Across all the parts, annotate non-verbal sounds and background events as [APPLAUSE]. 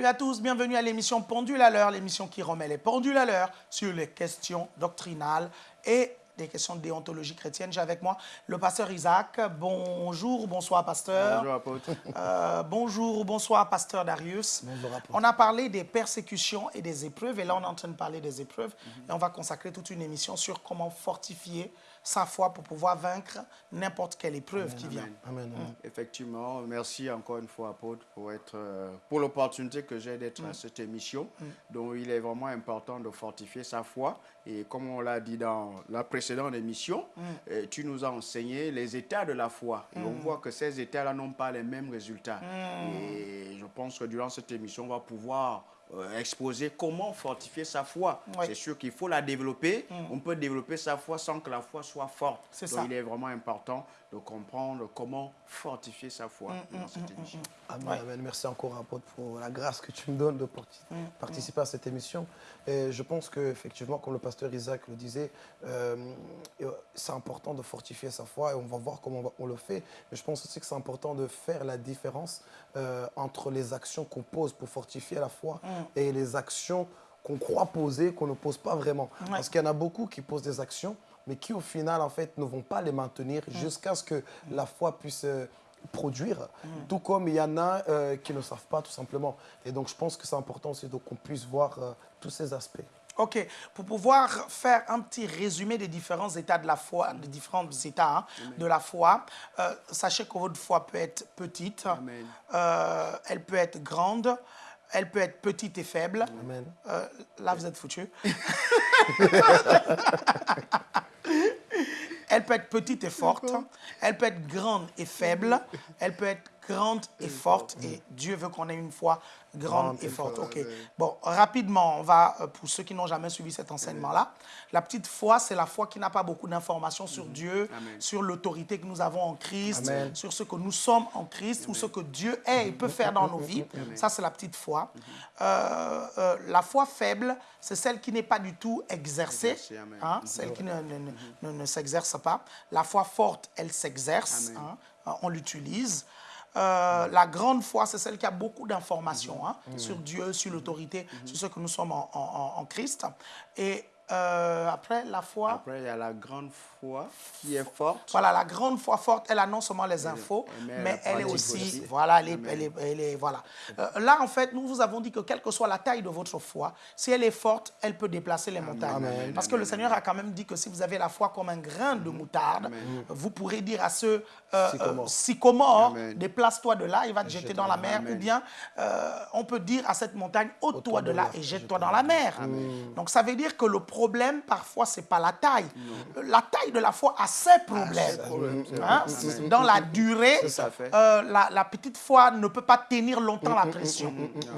Salut à tous, bienvenue à l'émission Pendule à l'heure, l'émission qui remet les pendules à l'heure sur les questions doctrinales et des questions de déontologie chrétienne. J'ai avec moi le pasteur Isaac. Bonjour, bonsoir pasteur. Bonjour apôtre. Euh, bonjour, bonsoir pasteur Darius. Bonjour, apôtre. On a parlé des persécutions et des épreuves et là on est en train de parler des épreuves et on va consacrer toute une émission sur comment fortifier sa foi pour pouvoir vaincre n'importe quelle épreuve qui vient. Amen. amen. Effectivement, merci encore une fois apôtre pour être euh, pour l'opportunité que j'ai d'être à cette émission. Donc il est vraiment important de fortifier sa foi et comme on l'a dit dans la précédente émission, euh, tu nous as enseigné les états de la foi et on voit que ces états-là n'ont pas les mêmes résultats. Et je pense que durant cette émission, on va pouvoir euh, exposer comment fortifier sa foi. Oui. C'est sûr qu'il faut la développer. On peut développer sa foi sans que la foi soit forte. C'est Donc ça. il est vraiment important de comprendre comment fortifier sa foi Mm, dans cette émission. Amen, Ouais. amen. Merci encore, apôtre, pour la grâce que tu me donnes de parti- participer à cette émission. Et je pense qu'effectivement, comme le pasteur Isaac le disait, euh, euh, c'est important de fortifier sa foi et on va voir comment on, va- on le fait. Mais je pense aussi que c'est important de faire la différence euh, entre les actions qu'on pose pour fortifier la foi et les actions qu'on croit poser, qu'on ne pose pas vraiment. Parce qu'il y en a beaucoup qui posent des actions, mais qui au final, en fait, ne vont pas les maintenir jusqu'à ce que la foi puisse euh, produire. Tout comme il y en a euh, qui ne savent pas, tout simplement. Et donc, je pense que c'est important aussi qu'on puisse voir euh, tous ces aspects. Ok, pour pouvoir faire un petit résumé des différents états de la foi, des différents états hein, de la foi, euh, sachez que votre foi peut être petite, euh, elle peut être grande, elle peut être petite et faible. Amen. Euh, là, vous êtes foutus. [LAUGHS] elle peut être petite et forte, elle peut être grande et faible, elle peut être grande et forte. Et Dieu veut qu'on ait une foi grande Grande et forte. Ok. Bon, rapidement, on va, euh, pour ceux qui n'ont jamais suivi cet enseignement-là, la petite foi, c'est la foi qui n'a pas beaucoup d'informations sur Dieu, Amen. sur l'autorité que nous avons en Christ, Amen. sur ce que nous sommes en Christ ou ce que Dieu est et peut faire dans nos vies. Ça, c'est la petite foi. Euh, euh, la foi faible, c'est celle qui n'est pas du tout exercée, hein, celle qui ne, ne- ne- ne- ne s'exerce pas. La foi forte, elle s'exerce, hein, on l'utilise. Euh, la grande foi, c'est celle qui a beaucoup d'informations hein, sur Dieu, sur l'autorité, sur ce que nous sommes en, en- Christ. Et euh, après, la foi, Après, il y a la grande foi qui est forte. voilà, la grande foi forte, elle a non seulement les infos, mais elle mais elle est aussi, aussi. voilà, elle est, elle est- elle est- voilà. Euh, là, en fait, nous vous avons dit que quelle que soit la taille de votre foi, si elle est forte, elle peut déplacer les montagnes. Amen. Parce que le Seigneur a quand même dit que si vous avez la foi comme un grain de moutarde, Amen. vous pourrez dire à ce euh, Sycomore. euh, sycomore, déplace-toi de là, il va te jeter dans la mer, Amen. ou bien euh, on peut dire à cette montagne, ôte-toi de là et jette-toi dans la mer. Donc ça veut dire que le problème, parfois, c'est pas la taille. La taille de la foi a ses problèmes. problème, Hein, Dans la durée, euh, la, la petite foi ne peut pas tenir longtemps la pression.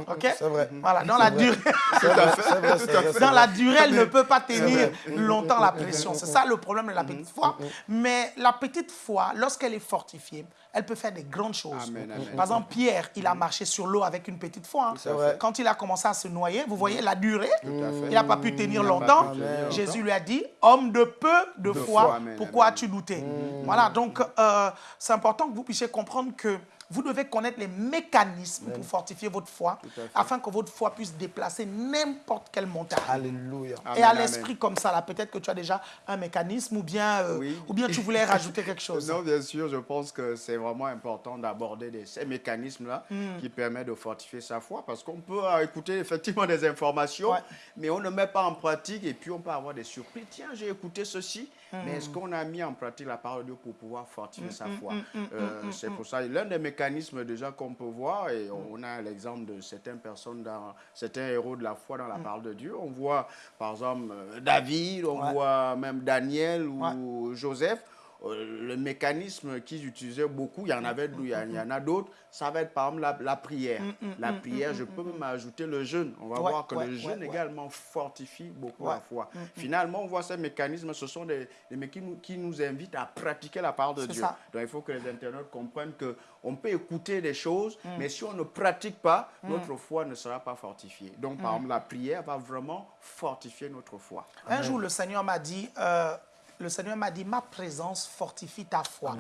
Ok? C'est vrai. Voilà, dans la durée. [LAUGHS] Vrai, vrai, Dans la durée, elle ne peut pas tenir longtemps la pression. C'est ça le problème de la petite foi. Mais la petite foi, lorsqu'elle est fortifiée, elle peut faire des grandes choses. Amen, amen. Par exemple, Pierre, il a marché sur l'eau avec une petite foi. hein. Quand il a commencé à se noyer, vous voyez la durée, il n'a pas pu tenir longtemps. Jésus lui a dit, homme de peu de, foi, pourquoi as-tu douté Voilà, donc euh, c'est important que vous puissiez comprendre que vous devez connaître les mécanismes pour fortifier votre foi, afin que votre foi puisse déplacer n'importe quelle montagne. Alléluia. Et à l'esprit comme ça, là, peut-être que tu as déjà un mécanisme ou bien, euh, Oui. ou bien tu voulais [LAUGHS] rajouter quelque chose. Non, bien sûr, je pense que c'est vraiment important d'aborder ces mécanismes-là Hmm. qui permettent de fortifier sa foi parce qu'on peut euh, écouter effectivement des informations, Ouais. mais on ne met pas en pratique et puis on peut avoir des surprises. Tiens, j'ai écouté ceci, Hmm. mais est-ce qu'on a mis en pratique la parole de Dieu pour pouvoir fortifier sa hmm, foi? Euh, C'est pour ça, l'un des mécanismes déjà qu'on peut voir, et on a l'exemple de certaines personnes, dans, certains héros de la foi dans la parole de Dieu. On voit par exemple euh, David, on Ouais. voit même Daniel ou Joseph. Euh, le mécanisme qu'ils utilisaient beaucoup, il y en avait, il y en- il y en a d'autres, ça va être par exemple la, la prière. la prière, je peux même ajouter le jeûne. On va Ouais, voir que ouais, le jeûne ouais. également fortifie beaucoup la foi. Finalement, on voit ces mécanismes, ce sont des, des mécanismes qui nous invitent à pratiquer la parole de Dieu. ça. Donc il faut que les internautes comprennent que on peut écouter des choses, mais si on ne pratique pas, notre foi ne sera pas fortifiée. Donc par exemple, la prière va vraiment fortifier notre foi. Un jour, le Seigneur m'a dit, euh, le Seigneur m'a dit, ma présence fortifie ta foi.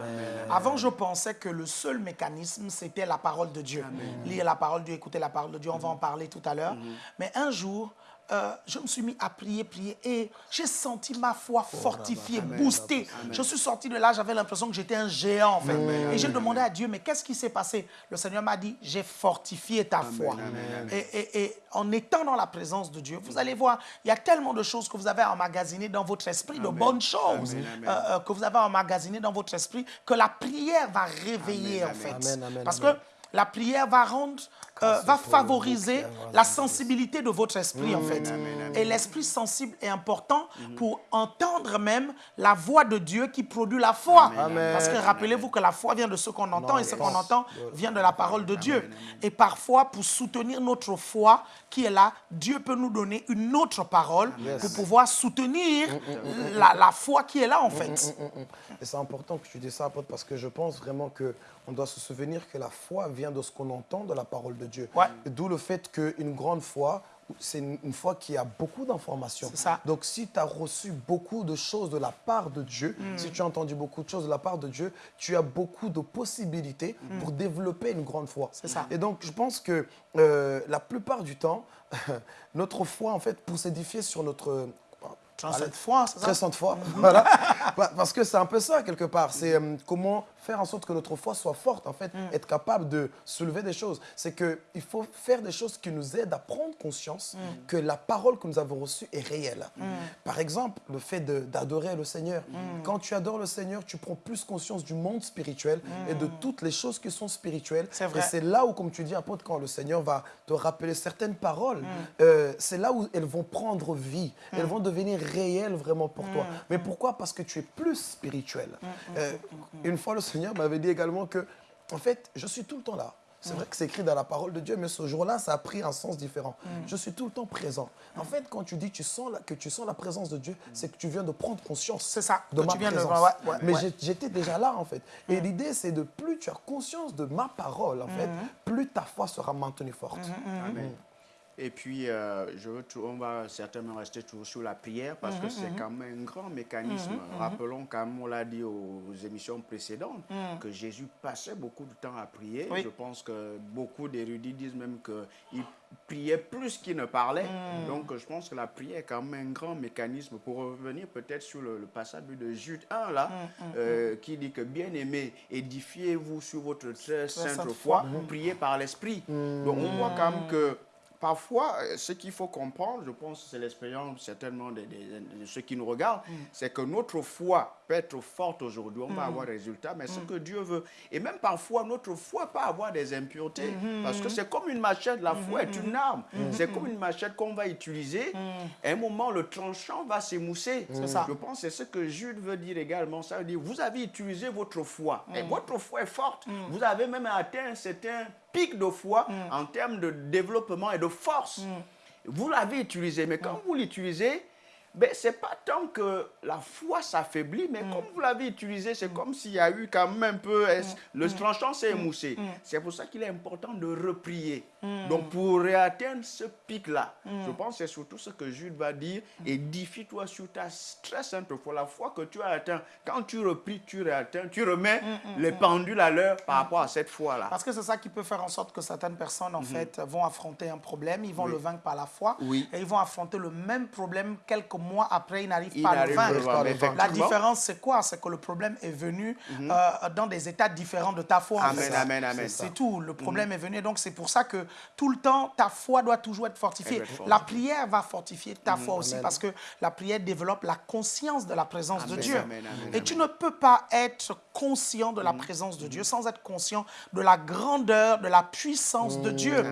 Avant, je pensais que le seul mécanisme, c'était la parole de Dieu. Lire la parole de Dieu, écouter la parole de Dieu, on va en parler tout à l'heure. Mhm. Mais un jour, euh, je me suis mis à prier, prier, et j'ai senti ma foi fortifiée, boostée. Je suis sorti de là, j'avais l'impression que j'étais un géant, en fait. et j'ai demandé à Dieu, mais qu'est-ce qui s'est passé? Le Seigneur m'a dit, j'ai fortifié ta foi. Et, et- et en étant dans la présence de Dieu, vous allez voir, il y a tellement de choses que vous avez emmagasinées dans votre esprit, de bonnes choses euh, euh, que vous avez emmagasinées dans votre esprit, que la prière va réveiller, en fait. Parce que la prière va rendre, euh, va favoriser la sensibilité de votre esprit, en fait. Et l'esprit sensible est important pour entendre même la voix de Dieu qui produit la foi. Amen. Parce que rappelez-vous que la foi vient de ce qu'on entend et ce qu'on entend vient de la parole de Dieu. Et parfois, pour soutenir notre foi qui est là, Dieu peut nous donner une autre parole pour pouvoir soutenir la, la foi qui est là, en fait. Et c'est important que tu dises ça, apôtre, parce que je pense vraiment qu'on doit se souvenir que la foi vient de ce qu'on entend de la parole de Dieu. Ouais. D'où le fait qu'une grande foi, c'est une, foi qui a beaucoup d'informations. Donc si tu as reçu beaucoup de choses de la part de Dieu, Mm. si tu as entendu beaucoup de choses de la part de Dieu, tu as beaucoup de possibilités pour développer une grande foi. Mm. Ça. Et donc je pense que euh, la plupart du temps, [LAUGHS] notre foi, en fait, pour s'édifier sur notre... Cette foi, c'est ça Très sainte foi. [LAUGHS] voilà. Pa- Parce que c'est un peu ça, quelque part. C'est euh, comment faire en sorte que notre foi soit forte, en fait, être capable de soulever des choses. C'est qu'il faut faire des choses qui nous aident à prendre conscience que la parole que nous avons reçue est réelle. Par exemple, le fait d'adorer le Seigneur. Quand tu adores le Seigneur, tu prends plus conscience du monde spirituel et de toutes les choses qui sont spirituelles. C'est vrai. Et c'est là où, comme tu dis, apôtre, quand le Seigneur va te rappeler certaines paroles, Mm. euh, c'est là où elles vont prendre vie. Elles vont devenir réelles vraiment pour toi. Mm. Mais pourquoi? Parce que tu es plus spirituel. Euh, une fois, le Seigneur m'avait dit également que, en fait, je suis tout le temps là. Mm. C'est vrai que c'est écrit dans la parole de Dieu, mais ce jour-là, ça a pris un sens différent. Mm. Je suis tout le temps présent. En fait, quand tu dis tu sens la- que tu sens la présence de Dieu, c'est que tu viens de prendre conscience C'est ça, de ma tu viens de- ouais, ouais, mais ouais. j'étais déjà là, en fait. Et l'idée, c'est de plus tu as conscience de ma parole, en fait, plus ta foi sera maintenue forte. Amen. Et puis, euh, je veux on va certainement rester toujours sur la prière parce que c'est quand même un grand mécanisme. Rappelons, comme on l'a dit aux émissions précédentes, que Jésus passait beaucoup de temps à prier. Oui. Je pense que beaucoup d'érudits disent même qu'il priait plus qu'il ne parlait. Donc, je pense que la prière est quand même un grand mécanisme. Pour revenir peut-être sur le, le passage de Jude 1, là, euh, qui dit que bien aimé, édifiez-vous sur votre très sainte foi. priez par l'Esprit. Donc, on voit quand même que parfois, euh, ce qu'il faut comprendre, je pense que c'est l'expérience certainement de, de- de ceux qui nous regardent, c'est que notre foi peut être forte aujourd'hui, on va avoir des résultats, mais ce que Dieu veut. Et même parfois, notre foi peut avoir des impuretés, parce que c'est comme une machette, la foi est une arme. C'est comme une machette qu'on va utiliser. À un moment, le tranchant va s'émousser. Je pense que c'est ce que Jude veut dire également. Ça veut dire, vous avez utilisé votre foi, et votre foi est forte. Vous avez même atteint un certain pic de foi en termes de développement et de force. Vous l'avez utilisé, mais quand vous l'utilisez, ben, ce n'est pas tant que la foi s'affaiblit, mais comme vous l'avez utilisé, c'est comme s'il y a eu quand même un peu... Le tranchant s'est émoussé. C'est pour ça qu'il est important de reprier. Donc, pour réatteindre ce pic-là, je pense que c'est surtout ce que Jude va dire. Édifie-toi sur ta très simple foi, la foi que tu as atteint. Quand tu repries, tu réatteins, tu remets les pendules à l'heure par rapport à cette foi-là. Parce que c'est ça qui peut faire en sorte que certaines personnes, en fait, vont affronter un problème, ils vont le vaincre par la foi, Oui. et ils vont affronter le même problème quelques mois après, ils n'arrivent Ils pas à le vaincre. La différence, c'est quoi? C'est que le problème est venu euh, dans des états différents de ta foi. en Amen, fait. amen, amen. C'est tout. Le problème est venu. Donc, c'est pour ça que tout le temps, ta foi doit toujours être fortifiée. La prière va fortifier ta foi aussi parce que la prière développe la conscience de la présence de Dieu. amen, amen, Et tu ne peux pas être conscient de la présence de Dieu sans être conscient de la grandeur, de la puissance de Dieu.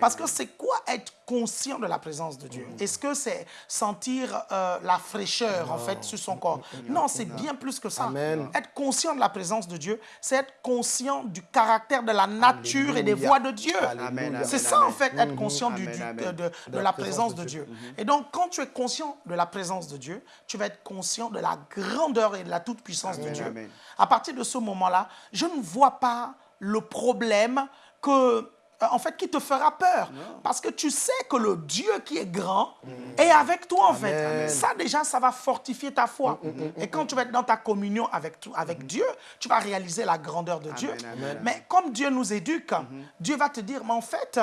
Parce que c'est quoi être conscient de la présence de Dieu? Est-ce que c'est sentir euh, la fraîcheur, en fait, sur son corps Non, c'est bien plus que ça. Amen. Être conscient de la présence de Dieu, c'est être conscient du caractère de la nature et des voix de Dieu. C'est amen, ça, en fait, être conscient du- du- amen. de, de- de la présence de Dieu. Mhm. Et donc, quand tu es conscient de la présence de Dieu, tu vas être conscient de la grandeur et de la toute-puissance de Dieu. amen. À partir de ce moment-là, je ne vois pas le problème que euh, en fait, qui te fera peur. Parce que tu sais que le Dieu qui est grand est avec toi, en fait. Ça, déjà, ça va fortifier ta foi. Et quand tu vas être dans ta communion avec, tout- avec Dieu, tu vas réaliser la grandeur de Dieu. amen. Mais comme Dieu nous éduque, Dieu va te dire, mais en fait,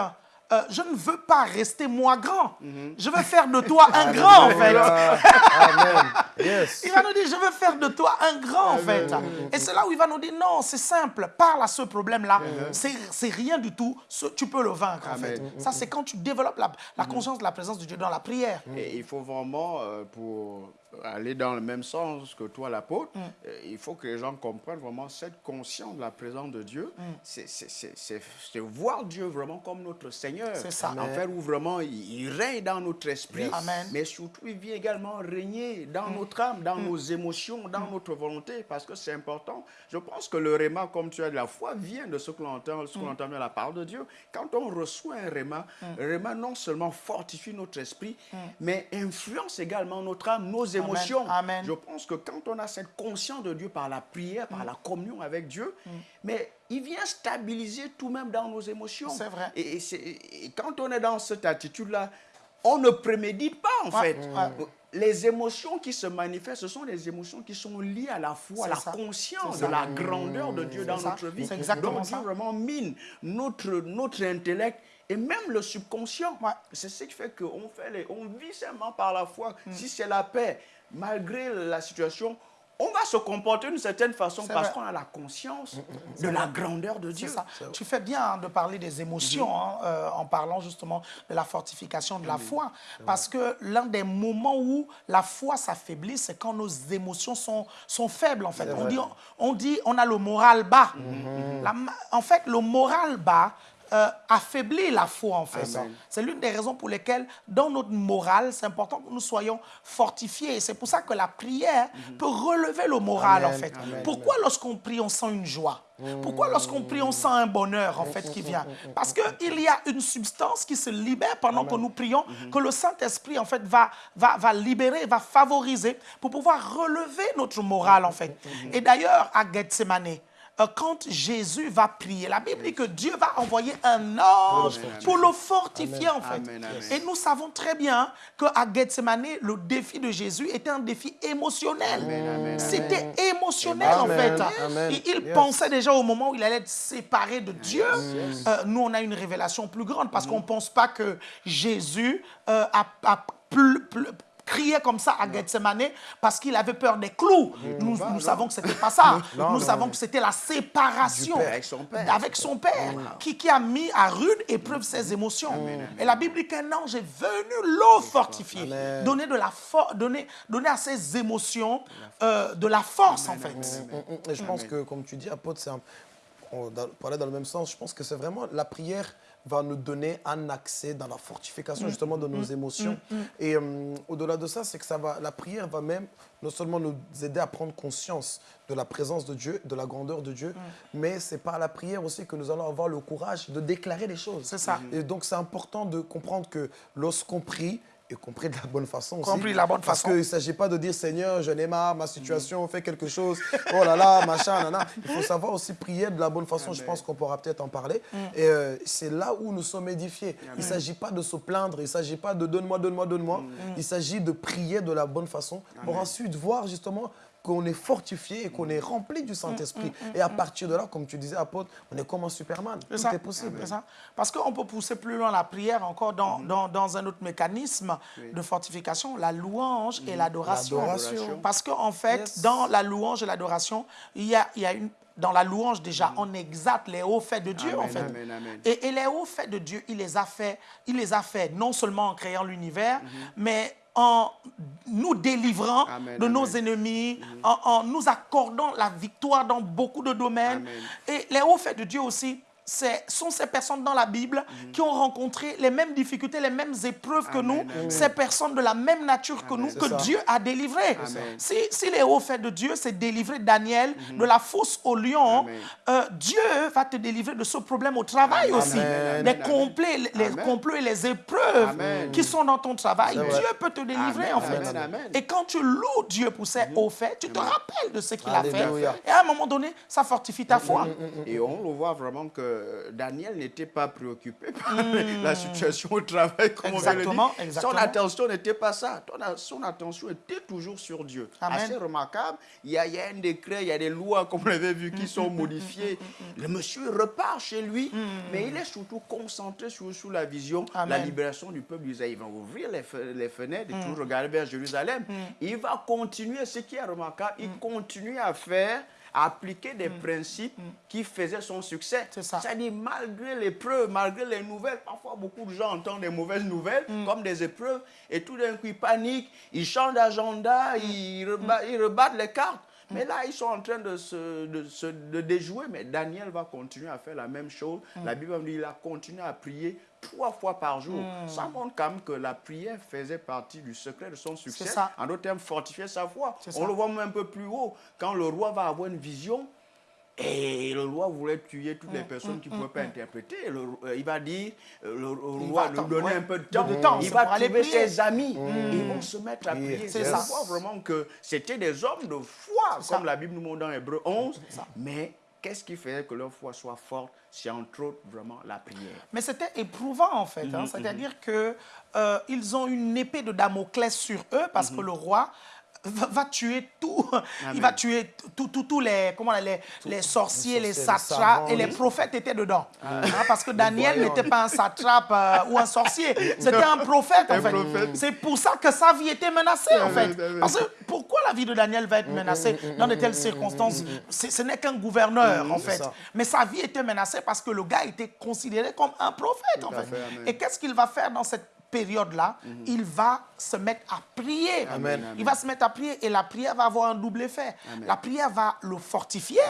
euh, je ne veux pas rester moi grand. Je veux faire de toi un grand, en fait. Amen. Yes. Il va nous dire, je veux faire de toi un grand, en fait. Et c'est là où il va nous dire, non, c'est simple, parle à ce problème-là. C'est c'est rien du tout, Ce- tu peux le vaincre, en fait. Ça, c'est quand tu développes la, la conscience de la présence de Dieu dans la prière. Et il faut vraiment, euh, pour aller dans le même sens que toi, l'apôtre, Mm. euh, il faut que les gens comprennent vraiment cette conscience de la présence de Dieu. Mm. C'est- voir Dieu vraiment comme notre Seigneur. C'est ça. En fait, où vraiment il, il règne dans notre esprit, Amen. mais surtout il vient également régner dans notre âme, dans nos émotions, dans notre volonté, parce que c'est important. Je pense que le réma, comme tu as dit, la foi vient de ce que l'on entend, ce qu'on entend dans la parole de Dieu. Quand on reçoit un réma, le réma non seulement fortifie notre esprit, mais influence également notre âme, nos émotions. Amen. Je pense que quand on a cette conscience de Dieu par la prière, par la communion avec Dieu, mais il vient stabiliser tout même dans nos émotions. C'est vrai. Et, et c'est- et quand on est dans cette attitude-là, on ne prémédite pas en fait. Les émotions qui se manifestent, ce sont des émotions qui sont liées à la foi, à la ça. conscience de la grandeur de Dieu dans ça. notre vie. C'est exactement Donc ça. Dieu vraiment mine notre, notre intellect et même le subconscient. Ouais. C'est ce qui fait qu'on fait les, on vit seulement par la foi. Mm. Si c'est la paix, malgré la situation, on va se comporter d'une certaine façon parce qu'on a la conscience de la grandeur de Dieu. ça. Tu fais bien hein, de parler des émotions hein, euh, en parlant justement de la fortification de la foi. Parce que l'un des moments où la foi s'affaiblit, c'est quand nos émotions sont, sont faibles en fait. On dit, on dit on a le moral bas. La ma- en fait, le moral bas euh, affaiblit la foi en fait. C'est l'une des raisons pour lesquelles dans notre morale, c'est important que nous soyons fortifiés. Et c'est pour ça que la prière peut relever le moral en fait. amen, Pourquoi lorsqu'on prie, on sent une joie? Pourquoi lorsqu'on prie, on sent un bonheur en fait qui vient? Parce qu'il y a une substance qui se libère pendant que nous prions, que le Saint-Esprit en fait va, va, va libérer, va favoriser pour pouvoir relever notre morale en fait. Et d'ailleurs, à Gethsemane, quand Jésus va prier, la Bible dit que Dieu va envoyer un ange pour le fortifier en fait. Et nous savons très bien qu'à Gethsemane, le défi de Jésus était un défi émotionnel. C'était émotionnel en fait. amen. Il, Yes. pensait déjà au moment où il allait être séparé de Dieu. Euh, nous, on a une révélation plus grande parce qu'on ne pense pas que Jésus euh, a, a crié comme ça à Gethsemane parce qu'il avait peur des clous. Nous, nous savons que ce n'était pas ça. [LAUGHS] Non, nous non, savons non. que c'était la séparation avec son Père. avec son Père, qui, qui a mis à rude épreuve ses émotions. Et la Bible dit qu'un ange est venu le fortifier, donner, de la for- donner, donner à ses émotions euh, de la force, en fait. Et je pense que, comme tu dis, apôtre, c'est un- on parlait dans le même sens. Je pense que c'est vraiment la prière va nous donner un accès dans la fortification justement de nos émotions. Et euh, au-delà de ça, c'est que ça va, la prière va même non seulement nous aider à prendre conscience de la présence de Dieu, de la grandeur de Dieu, mais c'est par la prière aussi que nous allons avoir le courage de déclarer les choses. C'est ça. Et donc c'est important de comprendre que lorsqu'on prie, et compris de la bonne façon aussi. Compris de la bonne Parce façon. qu'il ne s'agit pas de dire Seigneur, je n'ai marre, ma situation, fais quelque chose, oh là là, machin, nana. Il faut savoir aussi prier de la bonne façon, je pense qu'on pourra peut-être en parler. Et euh, c'est là où nous sommes édifiés. Il ne s'agit pas de se plaindre, il ne s'agit pas de donne-moi, donne-moi, donne-moi. Il s'agit de prier de la bonne façon pour ensuite voir justement qu'on est fortifié et qu'on est rempli du Saint-Esprit. Et à partir de là, comme tu disais, apôtre, on est comme un Superman. Tout C'est ça. est possible. Ça. Parce qu'on peut pousser plus loin la prière encore dans, dans, dans un autre mécanisme de fortification, la louange et l'adoration. Parce qu'en fait, Yes. dans la louange et l'adoration, il y a, il y a une... Dans la louange, déjà, on exalte les hauts faits de Dieu, Amen, en fait. amen, amen. Et, et les hauts faits de Dieu, il les a fait, il les a fait non seulement en créant l'univers, mais en nous délivrant Amen, de nos amen. ennemis, en, en nous accordant la victoire dans beaucoup de domaines. Amen. Et les hauts faits de Dieu aussi, sont ces personnes dans la Bible qui ont rencontré les mêmes difficultés, les mêmes épreuves que Amen, nous, amen. ces personnes de la même nature que nous, que ça. Dieu a délivré. Amen. Si, si les hauts faits de Dieu, c'est délivrer Daniel de la fosse au lion, euh, Dieu va te délivrer de ce problème au travail aussi. les, amen, complets, les complots et les épreuves qui sont dans ton travail. Dieu peut te délivrer en fait. Et quand tu loues Dieu pour ses hauts faits, tu te rappelles de ce qu'il a fait. Et à un moment donné, ça fortifie ta foi. Et on le voit vraiment que euh, Daniel n'était pas préoccupé par la situation au travail, comme on vient de le Exactement, exactement. Son attention n'était pas ça. Son attention était toujours sur Dieu. Amen. Assez remarquable. Il y, a, il y a un décret, il y a des lois, comme on l'avait vu, qui sont modifiées. Le monsieur repart chez lui, mais il est surtout concentré sur, sur la vision, la Amen. libération du peuple d'Israël. Il va ouvrir les, les fenêtres et toujours regarder vers Jérusalem. Il va continuer, ce qui est remarquable, il continue à faire à appliquer des principes qui faisaient son succès. C'est ça. C'est-à-dire, malgré les preuves, malgré les nouvelles, parfois beaucoup de gens entendent des mauvaises nouvelles comme des épreuves, et tout d'un coup ils paniquent, ils changent d'agenda, ils, reba- ils rebattent les cartes. Mais là, ils sont en train de se, de se de déjouer, mais Daniel va continuer à faire la même chose. La Bible dit qu'il a continué à prier trois fois par jour. Ça montre quand même que la prière faisait partie du secret de son succès. ça. En d'autres termes, fortifier sa foi. On ça. le voit même un peu plus haut. Quand le roi va avoir une vision, et le roi voulait tuer toutes les Mm, personnes qui ne pouvaient pas interpréter. Le- euh, il va dire, euh, le, roi lui donner un peu de temps. de temps, il va trouver ses amis. Ils vont se mettre à Prier, c'est ça. voit vraiment que c'était des hommes de foi, ça. comme la Bible nous montre dans Hébreu 11. Mais qu'est-ce qui faisait que leur foi soit forte C'est entre autres vraiment la prière? Mais c'était éprouvant en fait. Hein. C'est-à-dire que euh, ils ont une épée de Damoclès sur eux parce que le roi va, va tuer tout. Il va tuer tous les, comment, les, les sorciers, les les satraps savants, et les prophètes étaient dedans. Hein, parce que Daniel n'était pas un satrape euh, ou un sorcier. [LAUGHS] C'était un prophète en fait. C'est pour ça que sa vie était menacée en fait. Parce que pourquoi la vie de Daniel va être menacée dans de telles circonstances? Ce n'est qu'un gouverneur en fait. Mais sa vie était menacée parce que le gars était considéré comme un prophète en fait. Et qu'est-ce qu'il va faire dans cette période-là Il va se mettre à prier. Amen. Il va se mettre à prier et la prière va avoir un double effet. La prière va le fortifier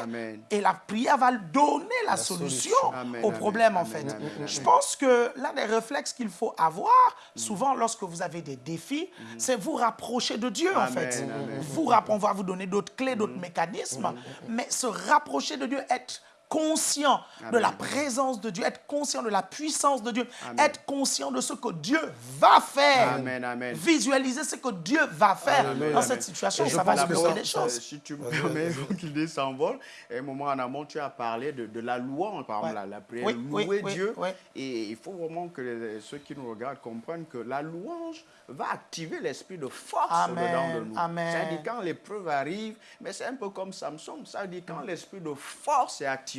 et la prière va donner la, solution, au problème en fait. Je pense que l'un des réflexes qu'il faut avoir, souvent lorsque vous avez des défis, c'est vous rapprocher de Dieu en fait. Vous on va vous donner d'autres clés, d'autres mécanismes, mais se rapprocher de Dieu, être conscient de la présence de Dieu, être conscient de la puissance de Dieu, être conscient de ce que Dieu va faire. Amen, amen. Visualiser ce que Dieu va faire Amen, dans amen. cette situation, Et ça va ça- des Euh, choses. si tu me permets, l'idée s'envole, un moment en amont, tu as parlé de, de la louange, par exemple, Ouais. la, la prière, Oui, louer oui, Dieu. oui. Et il faut vraiment que les- ceux qui nous regardent comprennent que la louange va activer l'esprit de force Amen, dedans de nous. amen. C'est-à-dire quand l'épreuve arrive, mais c'est un peu comme Samson, ça veut dire quand l'esprit de force est activé,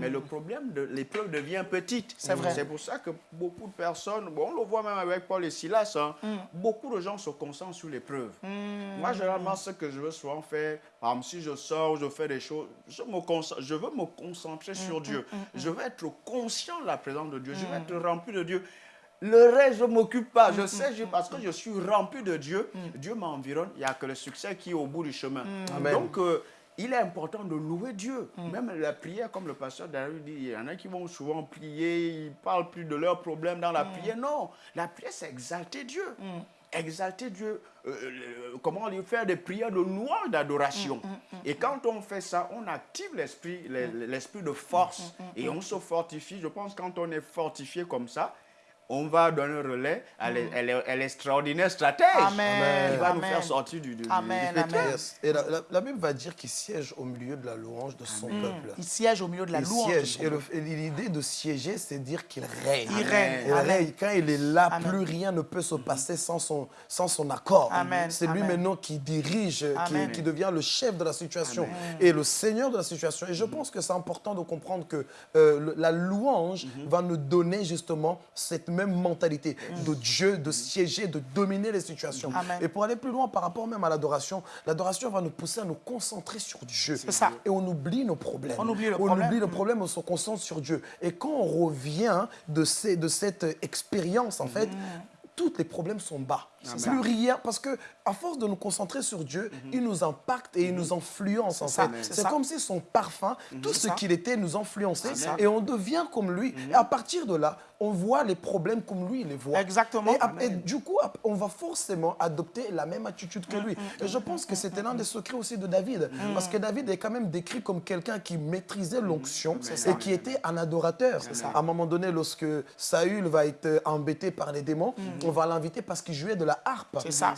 mais le problème de l'épreuve devient petite. C'est vrai. C'est pour ça que beaucoup de personnes, bon, on le voit même avec Paul et Silas, hein, Hmm. beaucoup de gens se concentrent sur l'épreuve. Moi, généralement, ce que je veux souvent faire, par exemple, si je sors, je fais des choses, je, me concentre- je veux me concentrer sur Dieu. Je veux être conscient de la présence de Dieu. Je veux être rempli de Dieu. Le reste, je ne m'occupe pas. Je sais, je- parce que je suis rempli de Dieu, Dieu m'environne. Il n'y a que le succès qui est au bout du chemin. Amen. Donc, euh, il est important de louer Dieu. Même la prière, comme le pasteur David dit, il y en a qui vont souvent prier, ils ne parlent plus de leurs problèmes dans la prière. Non, la prière, c'est exalter Dieu. Exalter Dieu, euh, euh, comment lui faire des prières de louange, d'adoration. Et quand on fait ça, on active l'esprit, le- l'esprit de force et on se fortifie. Je pense que quand on est fortifié comme ça, on va donner un relais à l'e- l'e- à l'extraordinaire stratège. Amen, Il va nous faire sortir du, du, Amen. Yes. Et la, la- la Bible va dire qu'il siège au milieu de la louange de son peuple. Il siège au milieu de la Il louange. siège. Et le- et l'idée de siéger, c'est dire qu'il règne. Il règne. Il règne. Quand il est là, Amen. plus rien ne peut se passer sans son, sans son accord. C'est lui Amen. maintenant qui dirige, qui, qui devient le chef de la situation et le seigneur de la situation. Et je pense que c'est important de comprendre que euh, le- la louange va nous donner justement cette même mentalité de Dieu, de siéger, de dominer les situations. Amen. Et pour aller plus loin par rapport même à l'adoration, l'adoration va nous pousser à nous concentrer sur Dieu. Ça. Et on oublie nos problèmes. On oublie le on problème. oublie le problème, on se concentre sur Dieu. Et quand on revient de, ces, de cette expérience, en fait, tous les problèmes sont bas. Plus rien, parce que à force de nous concentrer sur Dieu, il nous impacte et il nous influence en fait. c'est comme si son parfum, tout ce qu'il était, nous influençait ça. et on devient comme lui. Et à partir de là, on voit les problèmes comme lui il les voit. Exactement. Et, du coup, on va forcément adopter la même attitude que lui. Et je pense que c'était l'un des secrets aussi de David. Parce que David est quand même décrit comme quelqu'un qui maîtrisait l'onction et qui était un adorateur. À un moment donné, lorsque Saül va être embêté par les démons, on va l'inviter parce qu'il jouait de la harpe. C'est ça.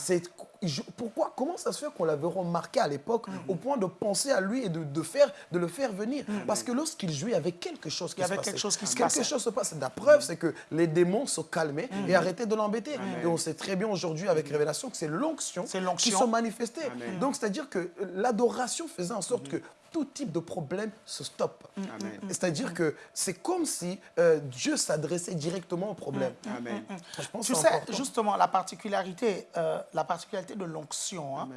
Pourquoi, comment ça se fait qu'on l'avait remarqué à l'époque au point de penser à lui et de, de faire, de le faire venir? Parce que lorsqu'il jouait, il y avait quelque chose qui Il y se avait passait. quelque chose qui se Quelque chose se passe. La preuve, c'est que les démons se calmaient et arrêtaient de l'embêter. Et on sait très bien aujourd'hui avec Révélation que c'est l'onction qui se manifestait. Donc, c'est-à-dire que l'adoration faisait en sorte que tout type de problème se stoppe. Amen. C'est-à-dire que c'est comme si euh, Dieu s'adressait directement au problème. Amen. Je pense Tu sais, important. justement, la particularité, euh, la particularité de l'onction, hein,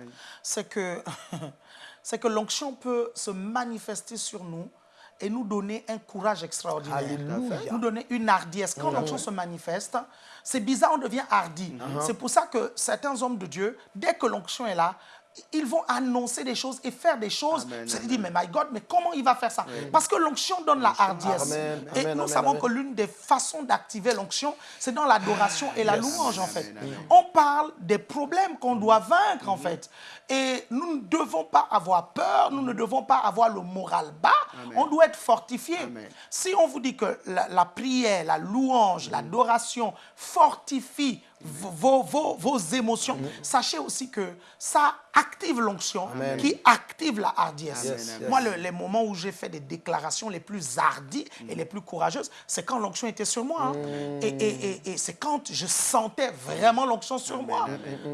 c'est que, [LAUGHS] c'est que l'onction peut se manifester sur nous et nous donner un courage extraordinaire. Alléluia. Nous donner une hardiesse. Quand l'onction se manifeste, c'est bizarre, on devient hardi. C'est pour ça que certains hommes de Dieu, dès que l'onction est là, ils vont annoncer des choses et faire des choses. Tu te dis, mais my God, mais comment il va faire ça? Parce que l'onction donne la hardiesse. Amen, et amen, nous amen, savons que l'une des façons d'activer l'onction, c'est dans l'adoration et la Yes. louange, en fait. On parle des problèmes qu'on doit vaincre, en fait. Et nous ne devons pas avoir peur, nous ne devons pas avoir le moral bas. On doit être fortifié. Si on vous dit que la, la prière, la louange, l'adoration fortifie vos, vos, vos émotions, sachez aussi que ça active l'onction qui active la hardiesse. Yes, yes. Moi, le- les moments où j'ai fait des déclarations les plus hardies et les plus courageuses, c'est quand l'onction était sur moi. hein. Et, et- et- et c'est quand je sentais vraiment l'onction sur moi.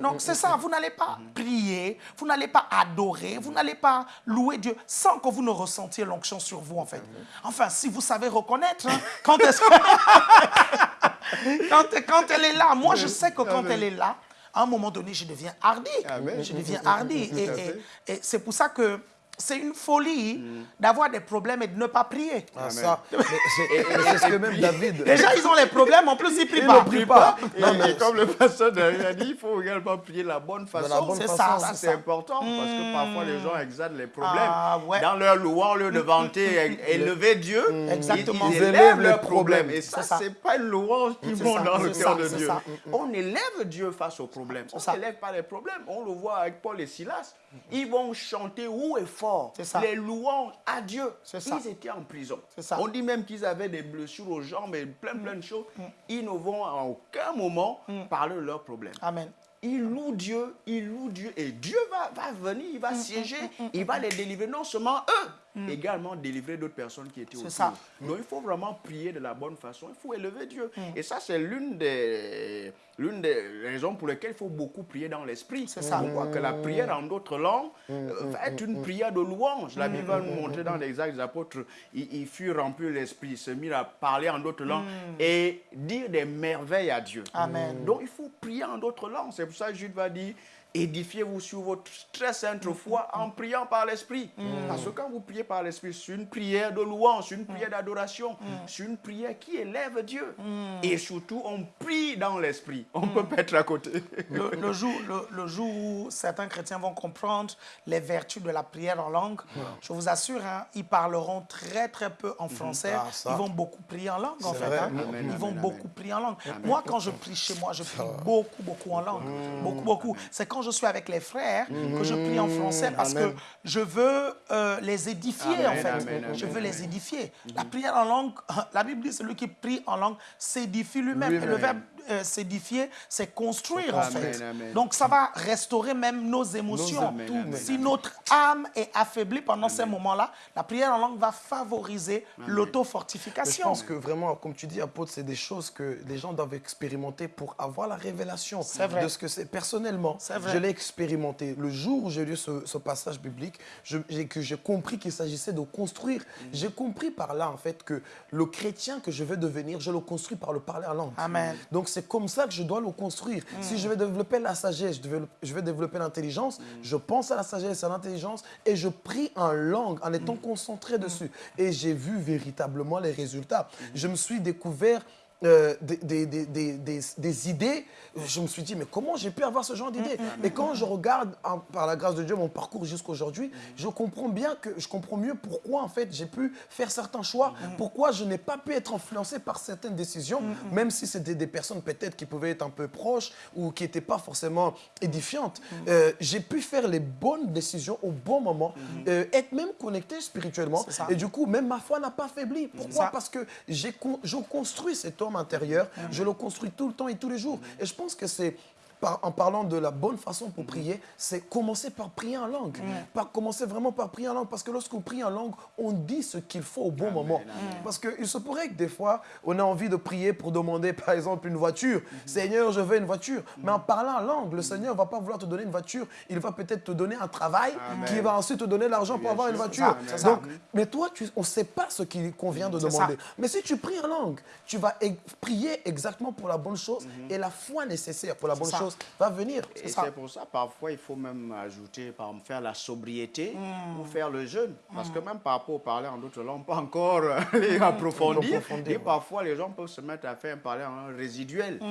Donc, c'est ça. Vous n'allez pas prier, vous n'allez pas adorer, vous n'allez pas louer Dieu sans que vous ne ressentiez l'onction sur vous, en fait. Enfin, si vous savez reconnaître, hein, quand est-ce que- [LAUGHS] [LAUGHS] quand, quand elle est là, moi, je sais que quand elle est là, à un moment donné, je deviens hardi. Amen. Je deviens hardi. [LAUGHS] Et c'est pour ça que c'est une folie d'avoir des problèmes et de ne pas prier. Ah, ça, c'est ce que même David. Déjà, ils ont les problèmes, en plus, ils prient Il pas. ne prie pas. Et, Non, mais et comme le pasteur David a dit, il faut également prier la bonne façon. C'est ça, Ça, c'est important parce que parfois les gens exagèrent les problèmes. Ah, ouais. Dans leur louange, au lieu de vanter [LAUGHS] élever Dieu, ils- Exactement. ils, Ils élèvent leurs problèmes. Et ça, C'est pas une louange qui monte dans le cœur de Dieu. ça. On élève Dieu face aux problèmes. On n'élève pas les problèmes. On le voit avec Paul et Silas. Ils vont chanter haut et fort les louanges à Dieu. Ça. Ils étaient en prison. Ça. Mm. On dit même qu'ils avaient des blessures aux jambes et plein, plein de choses. Ils ne vont à aucun moment parler de leurs problèmes. Amen. Ils louent Dieu, ils louent Dieu. Et Dieu va, va venir, il Mm, va siéger, il va les délivrer, non seulement eux, également délivrer d'autres personnes qui étaient autour. ça. Donc il faut vraiment prier de la bonne façon, il faut élever Dieu. Mm. Et ça, c'est l'une des, l'une des raisons pour lesquelles il faut beaucoup prier dans l'esprit. C'est ça. Que la prière en d'autres langues euh, va être une prière de louange. La Bible va nous montrer dans les actes des apôtres, il, il fut rempli de l'esprit, il se mit à parler en d'autres langues et dire des merveilles à Dieu. Amen. Donc il faut prier en d'autres langues. C'est pour ça que Jude va dire édifiez-vous sur votre très sainte foi en priant par l'esprit. Parce que quand vous priez par l'esprit, c'est une prière de louange, c'est une prière d'adoration, c'est une prière qui élève Dieu. Et surtout, on prie dans l'esprit. On ne peut pas être à côté. Le, le jour, le, le jour où certains chrétiens vont comprendre les vertus de la prière en langue, je vous assure, hein, ils parleront très très peu en français. Ah, ils vont beaucoup prier en langue en fait. hein. Amen, ils vont amen, beaucoup amen. prier en langue. Moi, quand je prie chez moi, je prie beaucoup beaucoup en langue. Beaucoup beaucoup. C'est quand je suis avec les frères que je prie en français parce Amen. que je veux euh, les édifier Amen, en fait. amen, je veux les édifier. La prière en langue, [LAUGHS] la Bible dit celui qui prie en langue s'édifie lui-même. Le verbe euh, s'édifier, c'est construire en fait. amen. Donc ça va restaurer même nos émotions. Amen, amen, si amen. notre âme est affaiblie pendant ces moments-là, la prière en langue va favoriser Mais je l'auto-fortification. pense que vraiment, comme tu dis, apôtre, c'est des choses que les gens doivent expérimenter pour avoir la révélation vrai. de ce que c'est. Personnellement, C'est vrai. je l'ai expérimenté. Le jour où j'ai lu ce, ce passage biblique, je- j'ai- que j'ai compris qu'il s'agissait de construire. Mm. J'ai compris par là, en fait, que le chrétien que je veux devenir, je le construis par le parler en langue. Amen. Donc c'est comme ça que je dois le construire. Si je veux développer la sagesse, je veux, je veux développer l'intelligence, je pense à la sagesse, à l'intelligence et je prie en langue en étant concentré dessus. Et j'ai vu véritablement les résultats. Je me suis découvert euh, des, des- des- des- idées, je me suis dit, mais comment j'ai pu avoir ce genre d'idées Et quand je regarde, en- par la grâce de Dieu, mon parcours jusqu'aujourd'hui, je comprends bien que je comprends mieux pourquoi, en fait, j'ai pu faire certains choix, pourquoi je n'ai pas pu être influencé par certaines décisions, même si c'était des personnes peut-être qui pouvaient être un peu proches ou qui n'étaient pas forcément édifiantes. Euh, j'ai pu faire les bonnes décisions au bon moment, euh, être même connecté spirituellement. Et du coup, même ma foi n'a pas faibli. Pourquoi? Parce que j'ai con- je construis cet homme intérieur, je le construis tout le temps et tous les jours. Et je pense que c'est par- en parlant de la bonne façon pour prier, c'est commencer par prier en langue. Par commencer vraiment par prier en langue. Parce que lorsqu'on prie en langue, on dit ce qu'il faut au bon moment. Parce qu'il se pourrait que des fois, on a envie de prier pour demander, [LAUGHS] par exemple, une voiture. Seigneur, je veux une voiture. Mais en parlant en langue, le Seigneur ne va pas vouloir te donner une voiture. Il va peut-être te donner un travail Amen. qui va ensuite te donner l'argent pour avoir une voiture. Ça, ça. Donc, mais toi, tu- on ne sait pas ce qu'il convient de demander. ça. Mais si tu pries en langue, tu vas e- prier exactement pour la bonne chose et la foi nécessaire pour la bonne ça. Chose va venir. Et c'est pour ça, parfois, il faut même ajouter, par exemple, faire la sobriété ou faire le jeûne. Parce que même par rapport au parler en d'autres langues, pas encore [LAUGHS] aller approfondir. Approfondir, Et parfois, les gens peuvent se mettre à faire un parler en langue résiduel. Donc,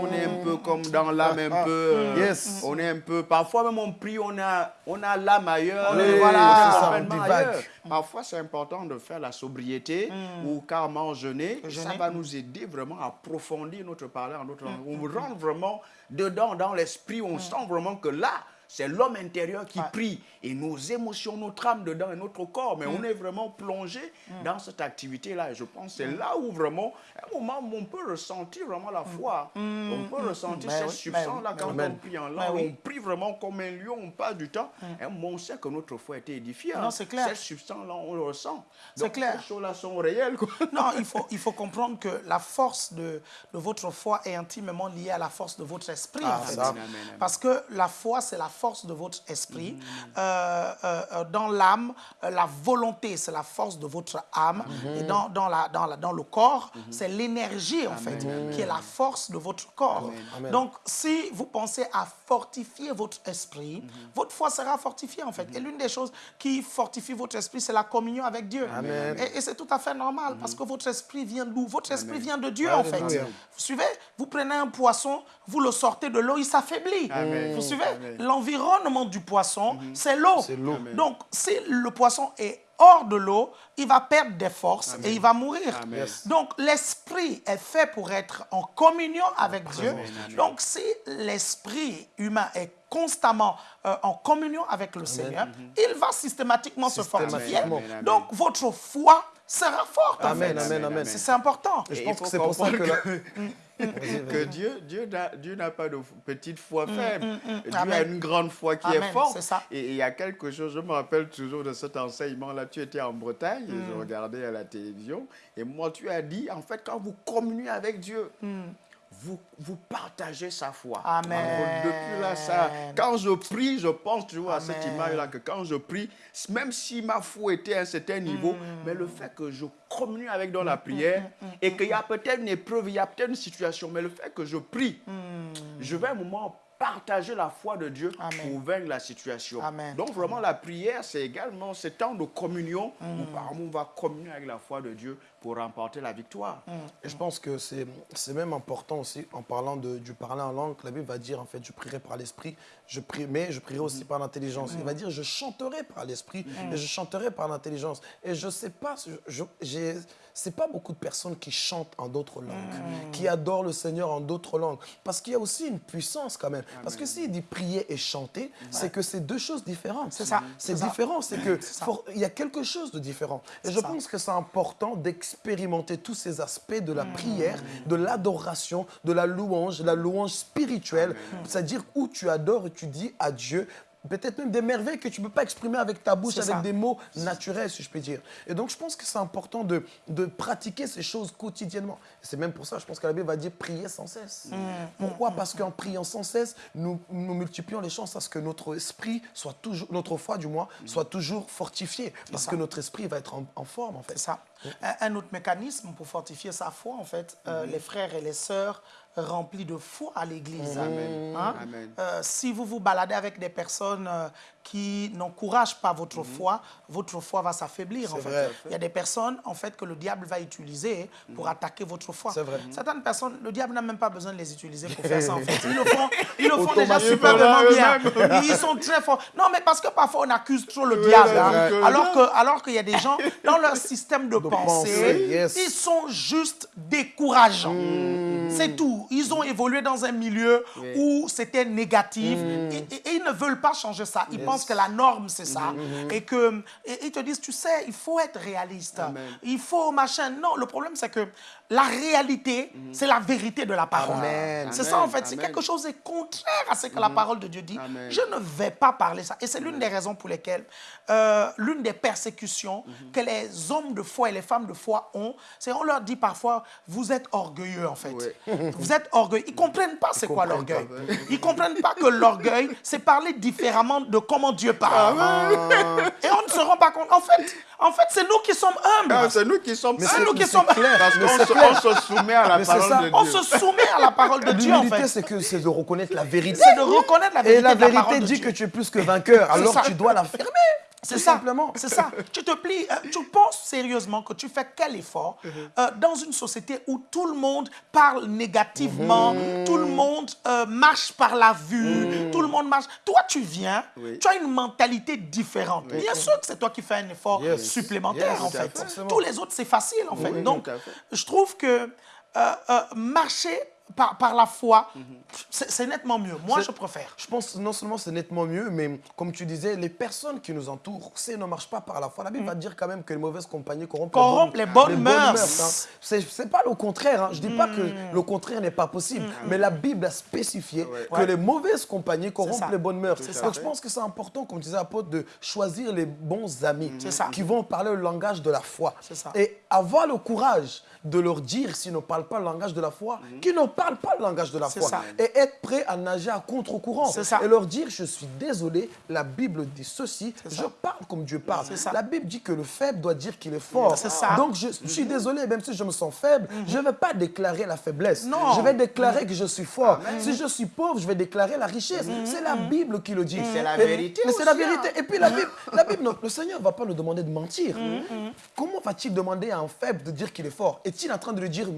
on est un peu comme dans l'âme, un peu. euh, Yes. On est un peu. Parfois, même on prie, on a, on a l'âme ailleurs. Oui, voilà, ça, on ailleurs. Parfois, c'est important de faire la sobriété ou carrément jeûner. Et Ça Jeûner. va nous aider vraiment à approfondir notre parler en d'autres langues. On rentre vraiment dedans, dans l'esprit. On sent vraiment que là, c'est l'homme intérieur qui prie. Et nos émotions, notre âme dedans et notre corps. Mais on est vraiment plongé dans cette activité-là. Et je pense que c'est là où vraiment, à un moment, où on peut ressentir vraiment la foi. On peut ressentir Ben cette oui, substance-là ben quand on prie en Ben langue. On prie vraiment comme un lion, on passe du temps. Et on sait que notre foi a été édifiée. Non, hein. c'est clair. Cette substance-là, on le ressent. C'est clair. Ces choses-là sont réelles. [LAUGHS] Non, il faut, il faut comprendre que la force de, de votre foi est intimement liée à la force de votre esprit. Ah, en fait. Parce que la foi, c'est la force de votre esprit. Euh, euh, euh, dans l'âme, la volonté, c'est la force de votre âme. Et dans, dans, la, dans, la, dans le corps, c'est l'énergie, en fait, qui est la force de votre corps. Amen. Donc, si vous pensez à fortifier votre esprit, votre foi sera fortifiée, en fait. Et l'une des choses qui fortifie votre esprit, c'est la communion avec Dieu. Et, et c'est tout à fait normal parce que votre esprit vient d'où? Votre esprit vient de Dieu en fait. Vous suivez? Vous prenez un poisson, vous le sortez de l'eau, il s'affaiblit. Vous suivez? Amen. L'environnement du poisson, c'est l'eau. C'est l'eau. Donc si le poisson est hors de l'eau, il va perdre des forces et il va mourir. Amen. Donc l'esprit est fait pour être en communion avec Dieu. amen. Donc si l'esprit humain est constamment euh, en communion avec le Seigneur, il va systématiquement se fortifier. Donc votre foi sera forte. en Amen, fait. amen, amen. C'est important. Et je pense que c'est pour ça que... la- Vas-y, [LAUGHS] [LAUGHS] que. Dieu, Dieu n'a Dieu n'a pas de petite foi faible. Dieu a une grande foi qui Amen, est forte. ça. Et il y a quelque chose, je me rappelle toujours de cet enseignement-là. Tu étais en Bretagne, et Mm. je regardais à la télévision. Et moi, tu as dit, en fait, quand vous communiez avec Dieu, vous, vous partagez sa foi. Mm. Amen. Alors, depuis là, ça, quand je prie, je pense toujours à cette Amen. image-là, que quand je prie, même si ma foi était à un certain niveau, Mm. mais le fait que je communie avec dans la prière et qu'il y a peut-être une épreuve, il y a peut-être une situation, mais le fait que je prie, je vais à un moment partager la foi de Dieu Mm. Amen. pour vaincre la situation. Amen. Donc vraiment la prière, c'est également ce temps de communion Mm. où par exemple, on va communier avec la foi de Dieu pour remporter la victoire. Mm. Et je pense que c'est c'est même important aussi, en parlant de, du parler en langue, la Bible va dire, en fait, je prierai par l'esprit, je prie, mais je prierai aussi par l'intelligence. Il va dire, je chanterai par l'esprit et je chanterai par l'intelligence. Et je sais pas, je, j'ai- c'est pas beaucoup de personnes qui chantent en d'autres langues, qui adorent le Seigneur en d'autres langues. Parce qu'il y a aussi une puissance quand même. Parce que s'il dit prier et chanter, c'est que c'est deux choses différentes. C'est ça, C'est différent, c'est que il y a quelque chose de différent. Et je ça. pense que c'est important d'expérimenter tous ces aspects de la Mm. prière, de l'adoration, de la louange, la louange spirituelle, c'est-à-dire où tu adores et tu dis à Dieu peut-être même des merveilles que tu ne peux pas exprimer avec ta bouche, avec ça. des mots naturels, si je peux dire. Et donc, je pense que c'est important de, de pratiquer ces choses quotidiennement. C'est même pour ça, je pense que la Bible va dire prier sans cesse. Mm. Pourquoi? Parce qu'en priant sans cesse, nous, nous multiplions les chances à ce que notre esprit soit toujours, notre foi du moins, Mm. soit toujours fortifié. Parce que notre esprit va être en, en forme, en fait. C'est ça. Un, un autre mécanisme pour fortifier sa foi, en fait, euh, les frères et les sœurs remplis de foi à l'église. Amen. Hein? Euh, si vous vous baladez avec des personnes euh, qui n'encouragent pas votre foi, votre foi va s'affaiblir. En fait. vrai. Il y a des personnes en fait que le diable va utiliser pour attaquer votre foi. C'est vrai. Certaines personnes, le diable n'a même pas besoin de les utiliser pour faire ça. En fait, [LAUGHS] ils le font, ils le font déjà superbement bien. Ils sont très forts. Non, mais parce que parfois on accuse trop le diable, hein. que- alors que alors qu'il y a des gens dans leur système de, pensée, pensée, yes. ils sont juste décourageants. C'est tout. Ils ont évolué dans un milieu Oui. où c'était négatif et, et- et ils ne veulent pas changer ça. Ils pensent que la norme, c'est ça. Et que et ils te disent, tu sais, il faut être réaliste. Amen. Il faut machin. Non, le problème, c'est que la réalité, c'est la vérité de la parole. C'est ça, en fait. C'est quelque chose de contraire à ce que la parole de Dieu dit. Amen. Je ne vais pas parler ça. Et c'est l'une des raisons pour lesquelles, euh, l'une des persécutions que les hommes de foi et les femmes de foi ont, c'est on leur dit parfois, vous êtes orgueilleux, en fait. Oui. [LAUGHS] Vous êtes orgueilleux. Ils ne comprennent pas c'est quoi l'orgueil. Ils ne comprennent pas que l'orgueil, c'est parler différemment de comment Dieu parle. Et on ne se rend pas compte. En fait, en fait c'est nous qui sommes humbles. Ah, c'est nous qui sommes Mais c'est nous qui sommes-. Parce qu'on c'est se, on soumet à la Mais parole ça. de on Dieu. se soumet à la parole de Dieu, en L'humilité, fait. c'est que c'est de reconnaître la vérité. C'est de reconnaître la vérité Et la de la vérité dit Dieu. que tu es plus que vainqueur, alors tu dois l'affirmer. C'est ça. simplement. C'est ça. [LAUGHS] Tu te plies, euh, tu penses sérieusement que tu fais quel effort Mhm. euh, dans une société où tout le monde parle négativement, Mhm. tout le monde euh, marche par la vue, tout le monde marche. Toi, tu viens, Oui. tu as une mentalité différente. Bien sûr que c'est toi qui fais un effort Yes. supplémentaire, Yes, en fait. Tous les autres, c'est facile, en fait. Oui, Donc, fait. je trouve que marcher par, par la foi, c'est c'est nettement mieux. Moi, je préfère. Je pense non seulement c'est nettement mieux, mais comme tu disais, les personnes qui nous entourent, si elles ne marchent pas par la foi, la Bible va dire quand même que les mauvaises compagnies corrompent, Corrompent les bonnes mœurs. hein. C'est pas le contraire. hein. Je dis pas que le contraire n'est pas possible, mais la Bible a spécifié Ouais. que Ouais. les mauvaises compagnies corrompent les bonnes mœurs. Donc je pense que c'est important, comme disait l'apôtre, de choisir les bons amis qui vont parler le langage de la foi. Et avoir le courage de leur dire, s'ils ne parlent pas le langage de la foi, qu'ils ne parlent pas le langage de la foi. ça. Et être prêt à nager à contre-courant. Et leur dire, je suis désolé, la Bible dit ceci, je parle comme Dieu parle. La Bible dit que le faible doit dire qu'il est fort. C'est ça. Donc je, je suis désolé, même si je me sens faible, je ne vais pas déclarer la faiblesse. Non. Je vais déclarer que je suis fort. Si je suis pauvre, je vais déclarer la richesse. C'est la Bible qui le dit. C'est la vérité Mais c'est la hein. vérité. Et puis la Bible, la Bible non, le Seigneur ne va pas nous demander de mentir. Comment va-t-il demander à un faible de dire qu'il est fort? Est-il en train de lui dire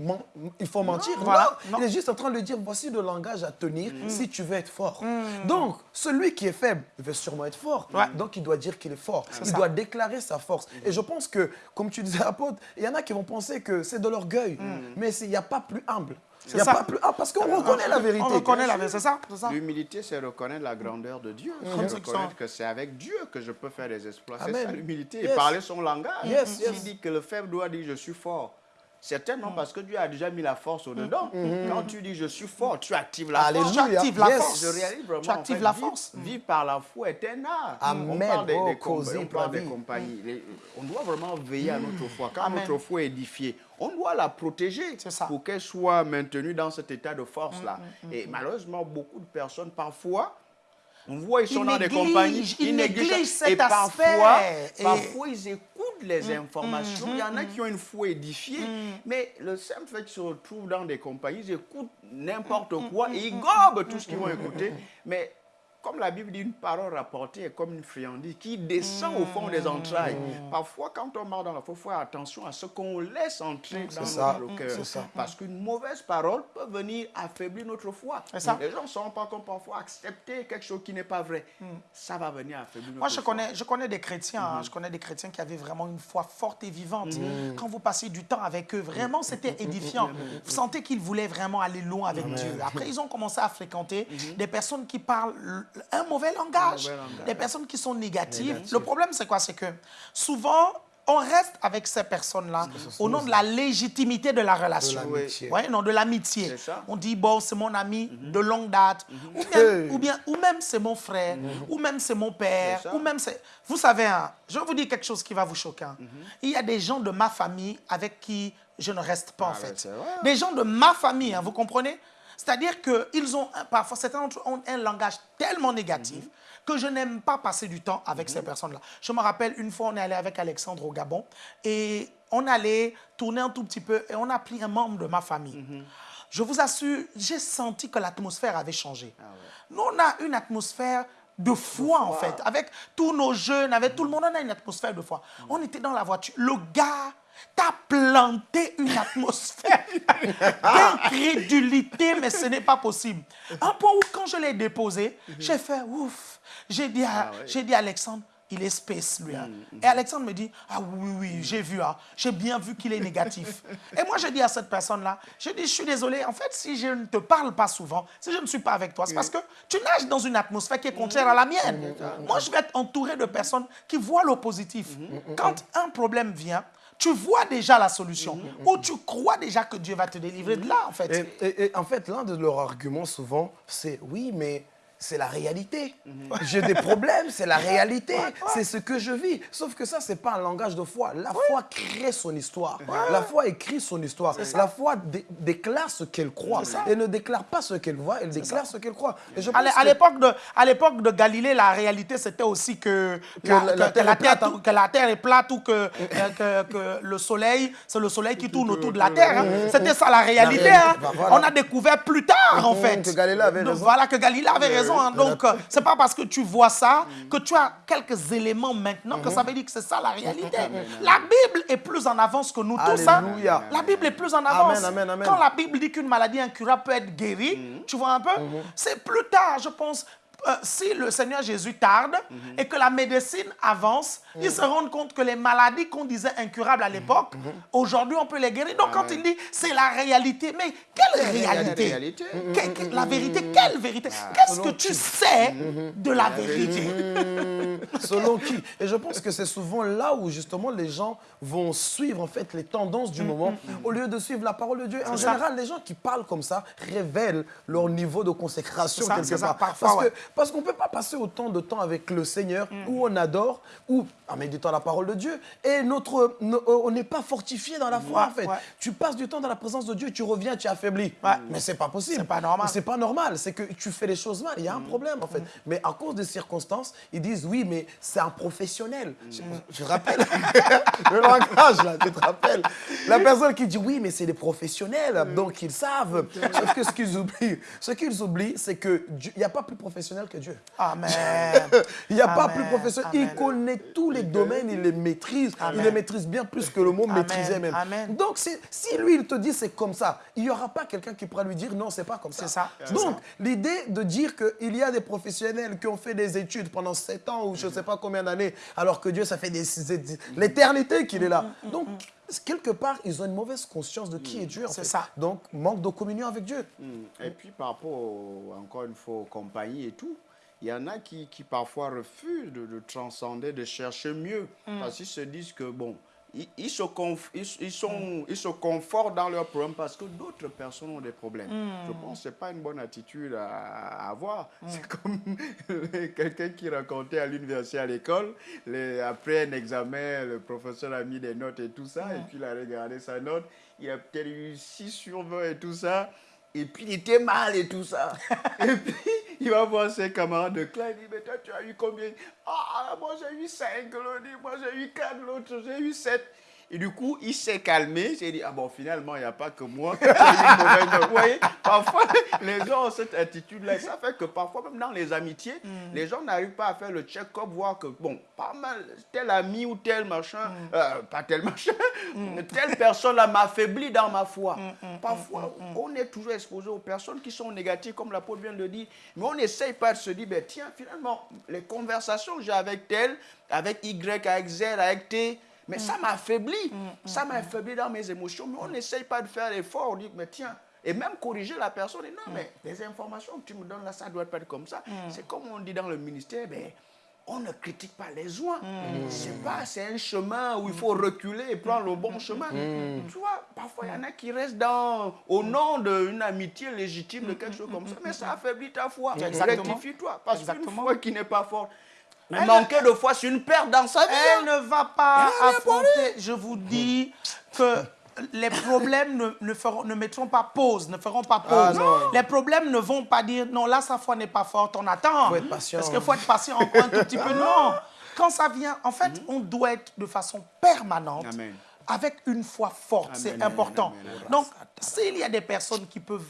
il faut mentir? Voilà. Non. Non. Il est juste en train de lui dire voici le langage à tenir si tu veux être fort. Donc, celui qui est faible veut sûrement être fort. Ouais. Donc, il doit dire qu'il est fort. Il ça. doit déclarer sa force. Et je pense que, comme tu disais, apôtre, il y en a qui vont penser que c'est de l'orgueil. Mais il n'y a pas plus humble. Il n'y a ça. pas plus humble parce qu'on reconnaît la vérité. On reconnaît la vérité, c'est ça. L'humilité, c'est reconnaître la grandeur de Dieu. Comme C'est reconnaître que c'est avec Dieu que je peux faire des exploits. C'est ça l'humilité. Yes. Et parler son langage. Yes, yes. dit que le faible doit dire je suis fort. Certainement parce que Dieu a déjà mis la force au-dedans. Quand tu dis je suis fort, tu actives la Alléluia. force. Tu actives la Yes. force. Je réalise vraiment. Tu en actives fait, la vivre- force. Vivre par la foi est un art. Amen. On parle des, Oh, des com- on parle des compagnies. Les- On doit vraiment veiller à notre foi. Quand Amen. notre foi est édifiée, on doit la protéger ça. pour qu'elle soit maintenue dans cet état de force-là. Et malheureusement, beaucoup de personnes, parfois, on voit, ils sont dans des compagnies, ils négligent cet et parfois, aspect. Et- parfois, ils écoutent les informations. Il y en a qui ont une foi édifiée, mais le simple fait qu'ils se retrouvent dans des compagnies, ils écoutent n'importe quoi et ils gobent tout ce qu'ils vont écouter. Mais comme la Bible dit, une parole rapportée est comme une friandise qui descend au fond des entrailles. Parfois, quand on marche dans la foi, il faut faire attention à ce qu'on laisse entrer dans ça. notre cœur. Ça. Parce qu'une mauvaise parole peut venir affaiblir notre foi. Ça. Les gens ne rendent pas compte parfois accepter quelque chose qui n'est pas vrai. Ça va venir affaiblir notre Moi, je foi. connais, je connais des chrétiens, hein, je connais des chrétiens qui avaient vraiment une foi forte et vivante. Quand vous passez du temps avec eux, vraiment, c'était édifiant. Vous sentez qu'ils voulaient vraiment aller loin avec Dieu. Après, ils ont commencé à fréquenter des personnes qui parlent un mauvais langage, mauvais langage. des personnes qui sont négatives. Le problème, c'est quoi? C'est que souvent, on reste avec ces personnes-là au nom de la légitimité de la relation. De. Ouais, non, de l'amitié. On dit, bon, c'est mon ami de longue date. Ou, bien, Hey. ou bien, ou même c'est mon frère, ou même c'est mon père, ou même c'est... Vous savez, hein, je vais vous dire quelque chose qui va vous choquer. hein. Mhm. Il y a des gens de ma famille avec qui je ne reste pas, en Ah ouais, fait. vrai. Des gens de ma famille, hein, vous comprenez? C'est-à-dire qu'ils ont, parfois, certains d'entre eux ont un langage tellement négatif Mhm. que je n'aime pas passer du temps avec ces personnes-là. Je me rappelle, une fois, on est allé avec Alexandre au Gabon et on allait tourner un tout petit peu et on a pris un membre de ma famille. Mhm. Je vous assure, j'ai senti que l'atmosphère avait changé. Ah Nous, on a une atmosphère de foi, en fait. Avec tous nos jeunes, avec tout le monde, on a une atmosphère de foi. On était dans la voiture. Le gars t'a planté une atmosphère [LAUGHS] d'incrédulité, mais ce n'est pas possible. Un point où, quand je l'ai déposé, j'ai fait ouf. J'ai dit, à, Ah dit à Alexandre, il est space, lui. hein. Mm, Et Alexandre me dit, ah oui, oui, j'ai vu, hein. j'ai bien vu qu'il est négatif. [LAUGHS] Et moi, je dis à cette personne-là, je dis, je suis désolé, en fait, si je ne te parle pas souvent, si je ne suis pas avec toi, c'est parce que tu nages dans une atmosphère qui est contraire à la mienne. Moi, je vais être entouré de personnes qui voient le positif. Quand un problème vient, tu vois déjà la solution, ou tu crois déjà que Dieu va te délivrer de là, en fait. Et, et- et en fait, l'un de leurs arguments souvent, c'est oui, mais c'est la réalité. J'ai des problèmes, c'est la réalité. C'est ce que je vis. Sauf que ça, c'est pas un langage de foi. La foi crée son histoire. La foi écrit son histoire. La foi dé- déclare ce qu'elle croit. Elle ne déclare pas ce qu'elle voit, elle déclare ce qu'elle croit. Et je À que- l'époque de, Galilée, la réalité, c'était aussi que, la, la- la que- que terre la est plate, terre, que la terre est plate ou que, euh, que, le soleil, c'est le soleil qui tourne autour de la terre. hein. C'était ça la réalité. hein. bah, voilà. On a découvert plus tard, en Mhm, fait. que Galilée avait Donc, raison. Voilà, que Galilée avait raison. Hein. Donc, euh, c'est pas parce que tu vois ça que tu as quelques éléments maintenant que ça veut dire que c'est ça la réalité. La Bible est plus en avance que nous tous. hein. La Bible est plus en avance. Amen, amen, amen. Quand la Bible dit qu'une maladie incurable peut être guérie, tu vois un peu, c'est plus tard, je pense. Euh, si le Seigneur Jésus tarde et que la médecine avance, ils se rendent compte que les maladies qu'on disait incurables à l'époque, aujourd'hui on peut les guérir. Donc quand il dit c'est la réalité, mais quelle réalité, réalité. Que- que- La vérité, quelle vérité? Qu'est-ce que tu sais de la vérité. [LAUGHS] Selon qui? Et je pense que c'est souvent là où justement les gens vont suivre en fait les tendances du moment. Au lieu de suivre la parole de Dieu. En Mm, ça. général, les gens qui parlent comme ça révèlent leur niveau de consécration ça, quelque part. parfois, parce que ouais. Parce qu'on ne peut pas passer autant de temps avec le Seigneur Mm. où on adore ou en méditant la parole de Dieu et notre no- on n'est pas fortifié dans la foi Ouais, en fait. ouais. Tu passes du temps dans la présence de Dieu, tu reviens, tu es affaibli. Ouais. Mais c'est pas possible. C'est pas normal. C'est pas normal, c'est que tu fais les choses mal, il y Mm. a un problème en fait. Mais à cause des circonstances, ils disent oui, mais c'est un professionnel. Je, je rappelle [LAUGHS] le langage là, tu te rappelles La personne qui dit oui, mais c'est des professionnels, donc ils savent. Sauf que ce qu'ils oublient, ce qu'ils oublient, c'est que Dieu- il n'y a pas plus professionnel que Dieu. Amen. [LAUGHS] Il n'y a pas plus professionnel. Amen. Il connaît tous les domaines, il les maîtrise. Amen. Il les maîtrise bien plus que le mot Amen. maîtriser même. Amen. Donc, si, si lui, il te dit c'est comme ça, il n'y aura pas quelqu'un qui pourra lui dire non, c'est pas comme ça. C'est ça, Donc, l'idée de dire qu'il y a des professionnels qui ont fait des études pendant 7 ans ou je ne sais pas combien d'années, alors que Dieu, ça fait des- des- l'éternité qu'il est là. Donc, quelque part, ils ont une mauvaise conscience de qui est Dieu. C'est ça. Donc, manque de communion avec Dieu. Mm. Et puis par rapport, au- encore une fois, aux compagnies et tout, il y en a qui, qui parfois refusent de, de transcender, de chercher mieux. Parce qu'ils se disent que, bon, ils, ils se conf- ils, ils sont, ils se confortent dans leurs problèmes parce que d'autres personnes ont des problèmes. Je pense que ce n'est pas une bonne attitude à, à avoir. C'est comme [LAUGHS] quelqu'un qui racontait à l'université, à l'école, après un examen, le professeur a mis des notes et tout ça, et puis il a regardé sa note, il a peut-être eu 6 sur 20 et tout ça. Et puis il était mal et tout ça. [LAUGHS] et puis il va voir ses camarades de classe. Il dit Mais toi, tu as eu combien? Ah, moi j'ai eu 5, l'autre Moi j'ai eu 4, l'autre j'ai eu 7. Et du coup, il s'est calmé. J'ai dit Ah bon, finalement, il n'y a pas que moi. Vous voyez Parfois, [LAUGHS] les gens ont cette attitude-là. Ça fait que parfois, même dans les amitiés, les gens n'arrivent pas à faire le check-up, voir que, bon, pas mal, tel ami ou tel machin, euh, pas tel machin, telle personne-là m'affaiblit dans ma foi. Parfois, on est toujours exposé aux personnes qui sont négatives, comme l'apôtre vient de le dire, mais on n'essaye pas de se dire, ben, tiens, finalement, les conversations que j'ai avec tel, avec Y, avec Z, avec T, mais ça m'affaiblit. Ça m'affaiblit dans mes émotions, mais on n'essaye pas de faire l'effort, on dit, mais tiens, et même corriger la personne, et non, mais les informations que tu me donnes là, ça doit pas être comme ça. C'est comme on dit dans le ministère, ben, on ne critique pas les uns. C'est pas, c'est un chemin où il faut reculer et prendre le bon chemin. Tu vois, parfois il y en a qui restent dans, au nom d'une amitié légitime de quelque chose comme ça, mais ça affaiblit ta foi. Rectifie-toi. Parce qu'une foi qui n'est pas forte, Elle- manquer de foi, c'est une perte dans sa vie. Elle ne va pas affronter, je vous dis que les problèmes ne, ne, feront, ne mettront pas pause, ne feront pas pause. Ah, non. les problèmes ne vont pas dire non, là, sa foi n'est pas forte, on attend. Faut être patient. Parce qu'il faut être patient encore un tout petit peu. Non. Quand ça vient, en fait, on doit être de façon permanente. Amen. avec une foi forte. C'est important. amen, amen. Donc, s'il y a des personnes qui peuvent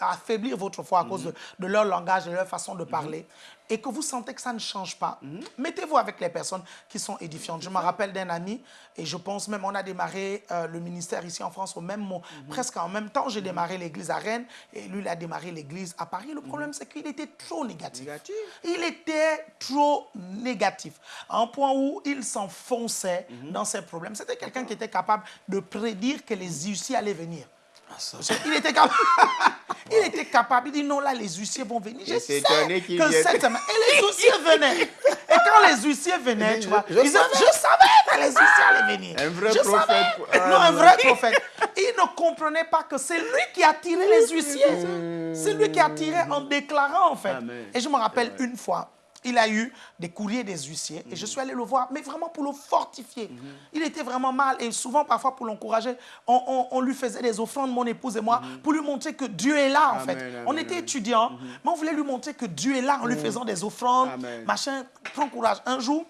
affaiblir votre foi à cause Mhm. de, de leur langage et leur façon de parler, et que vous sentez que ça ne change pas, Mhm. mettez-vous avec les personnes qui sont édifiantes. Je me rappelle d'un ami, et je pense même, on a démarré euh, le ministère ici en France au même moment, Mhm. presque en même temps. J'ai démarré l'église à Rennes, et lui, il a démarré l'église à Paris. Le problème, c'est qu'il était trop négatif. Mhm. Négatif. Il était trop négatif, à un point où il s'enfonçait Mhm. dans ses problèmes. C'était quelqu'un qui était capable de prédire que les huissiers allaient venir. Il était capable. [LAUGHS] il était capable. Il dit non, là, les huissiers vont venir. Je sais que cette semaine. Et les huissiers venaient. Et quand les huissiers venaient, tu vois, je- ils disaient, je savais que les huissiers allaient venir. Un vrai Je prophète. savais. Ah, non, un vrai prophète. Il ne comprenait pas que c'est lui qui attirait les huissiers. C'est lui qui attirait en déclarant, en fait. Amen. Et je me rappelle une fois, il a eu des courriers des huissiers et je suis allé le voir, mais vraiment pour le fortifier. Il était vraiment mal et souvent, parfois, pour l'encourager, on, on- on lui faisait des offrandes, mon épouse et moi, pour lui montrer que Dieu est là, en Amen, fait. amen, on était étudiants, mais on voulait lui montrer que Dieu est là en lui faisant des offrandes, Amen. machin. Prends courage. Un jour,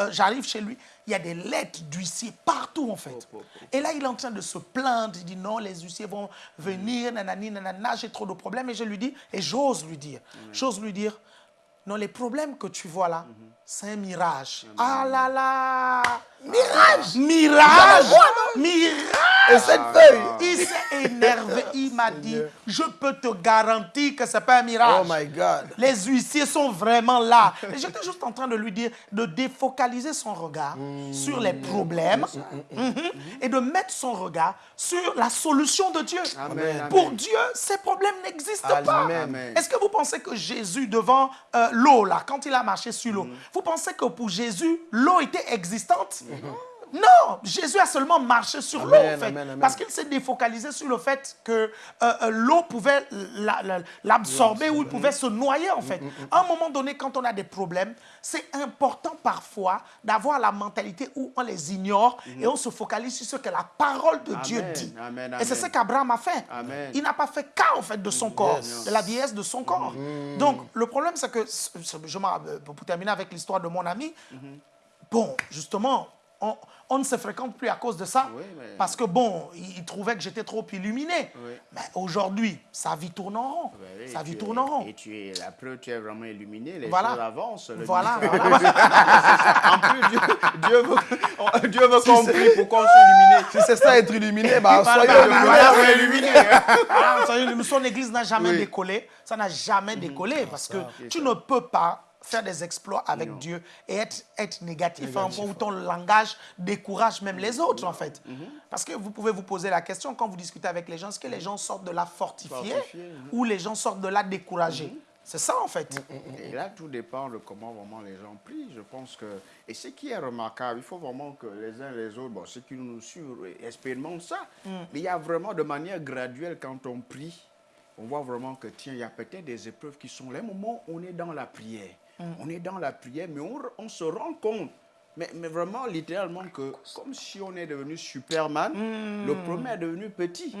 euh, j'arrive chez lui, il y a des lettres d'huissiers partout, en fait. oh, Et là, il est en train de se plaindre. Il dit non, les huissiers vont venir, nanani, nanana, j'ai trop de problèmes. Et je lui dis, et j'ose lui dire, j'ose lui dire, non, les problèmes que tu vois là, c'est un mirage. Ah là là. Mirage. Mirage. Mirage. Et cette feuille. Il s'est énervé, [LAUGHS] il m'a dit, je peux te garantir que ce n'est pas un mirage. Oh my God. Les huissiers sont vraiment là. Et J'étais juste en train de lui dire de défocaliser son regard sur les problèmes mhm, et de mettre son regard sur la solution de Dieu. Amen, Pour amen. Dieu, ces problèmes n'existent pas. Est-ce que vous pensez que Jésus, devant euh, l'eau, là, quand il a marché sur l'eau, vous pensez que pour Jésus, l'eau était existante? Non, Jésus a seulement marché sur l'eau, en fait, amen, amen. parce qu'il s'est défocalisé sur le fait que euh, euh, l'eau pouvait la- la- l'absorber ou il pouvait se noyer, en fait. À un moment donné, quand on a des problèmes, c'est important parfois d'avoir la mentalité où on les ignore et on se focalise sur ce que la parole de Dieu dit. Et c'est ce qu'Abraham a fait. Il n'a pas fait cas, en fait, de son corps, de la vieillesse de son corps. Donc, le problème, c'est que, je euh, pour terminer avec l'histoire de mon ami, bon, justement, on, on ne se fréquente plus à cause de ça. Oui, mais- Parce que, bon, il, trouvait que j'étais trop illuminé. Oui. Mais aujourd'hui, sa vie tourne en rond. Ouais, oui, sa vie tu tourne es- en rond. Et tu es, la preuve, tu es vraiment illuminé, les Voilà. choses avancent. le Voilà, voilà. [LAUGHS] en plus, Dieu, Dieu veut, Dieu veut qu'on prie pour qu'on soit illuminé. Si c'est ça être illuminé, bah, illuminés. [LAUGHS] voilà. Illuminé. Ah, son église n'a jamais décollé. Ça n'a jamais décollé parce que tu ne peux pas faire des exploits avec Dieu et être, être négatif, à un point où ton langage décourage même les autres, en fait. Parce que vous pouvez vous poser la question quand vous discutez avec les gens, est-ce que les gens sortent de là fortifiés Fortifiés, ou les gens sortent de là découragés C'est ça, en fait. Et là, tout dépend de comment vraiment les gens prient. Je pense que. Et ce qui est remarquable, il faut vraiment que les uns les autres, bon, ceux qui nous suivent, expérimentent ça. Mais il y a vraiment de manière graduelle, quand on prie, on voit vraiment que, tiens, il y a peut-être des épreuves qui sont là. Un moment, on est dans la prière. On est dans la prière, mais on, on se rend compte. Mais, mais vraiment, littéralement, que comme si on est devenu Superman, le problème est devenu petit.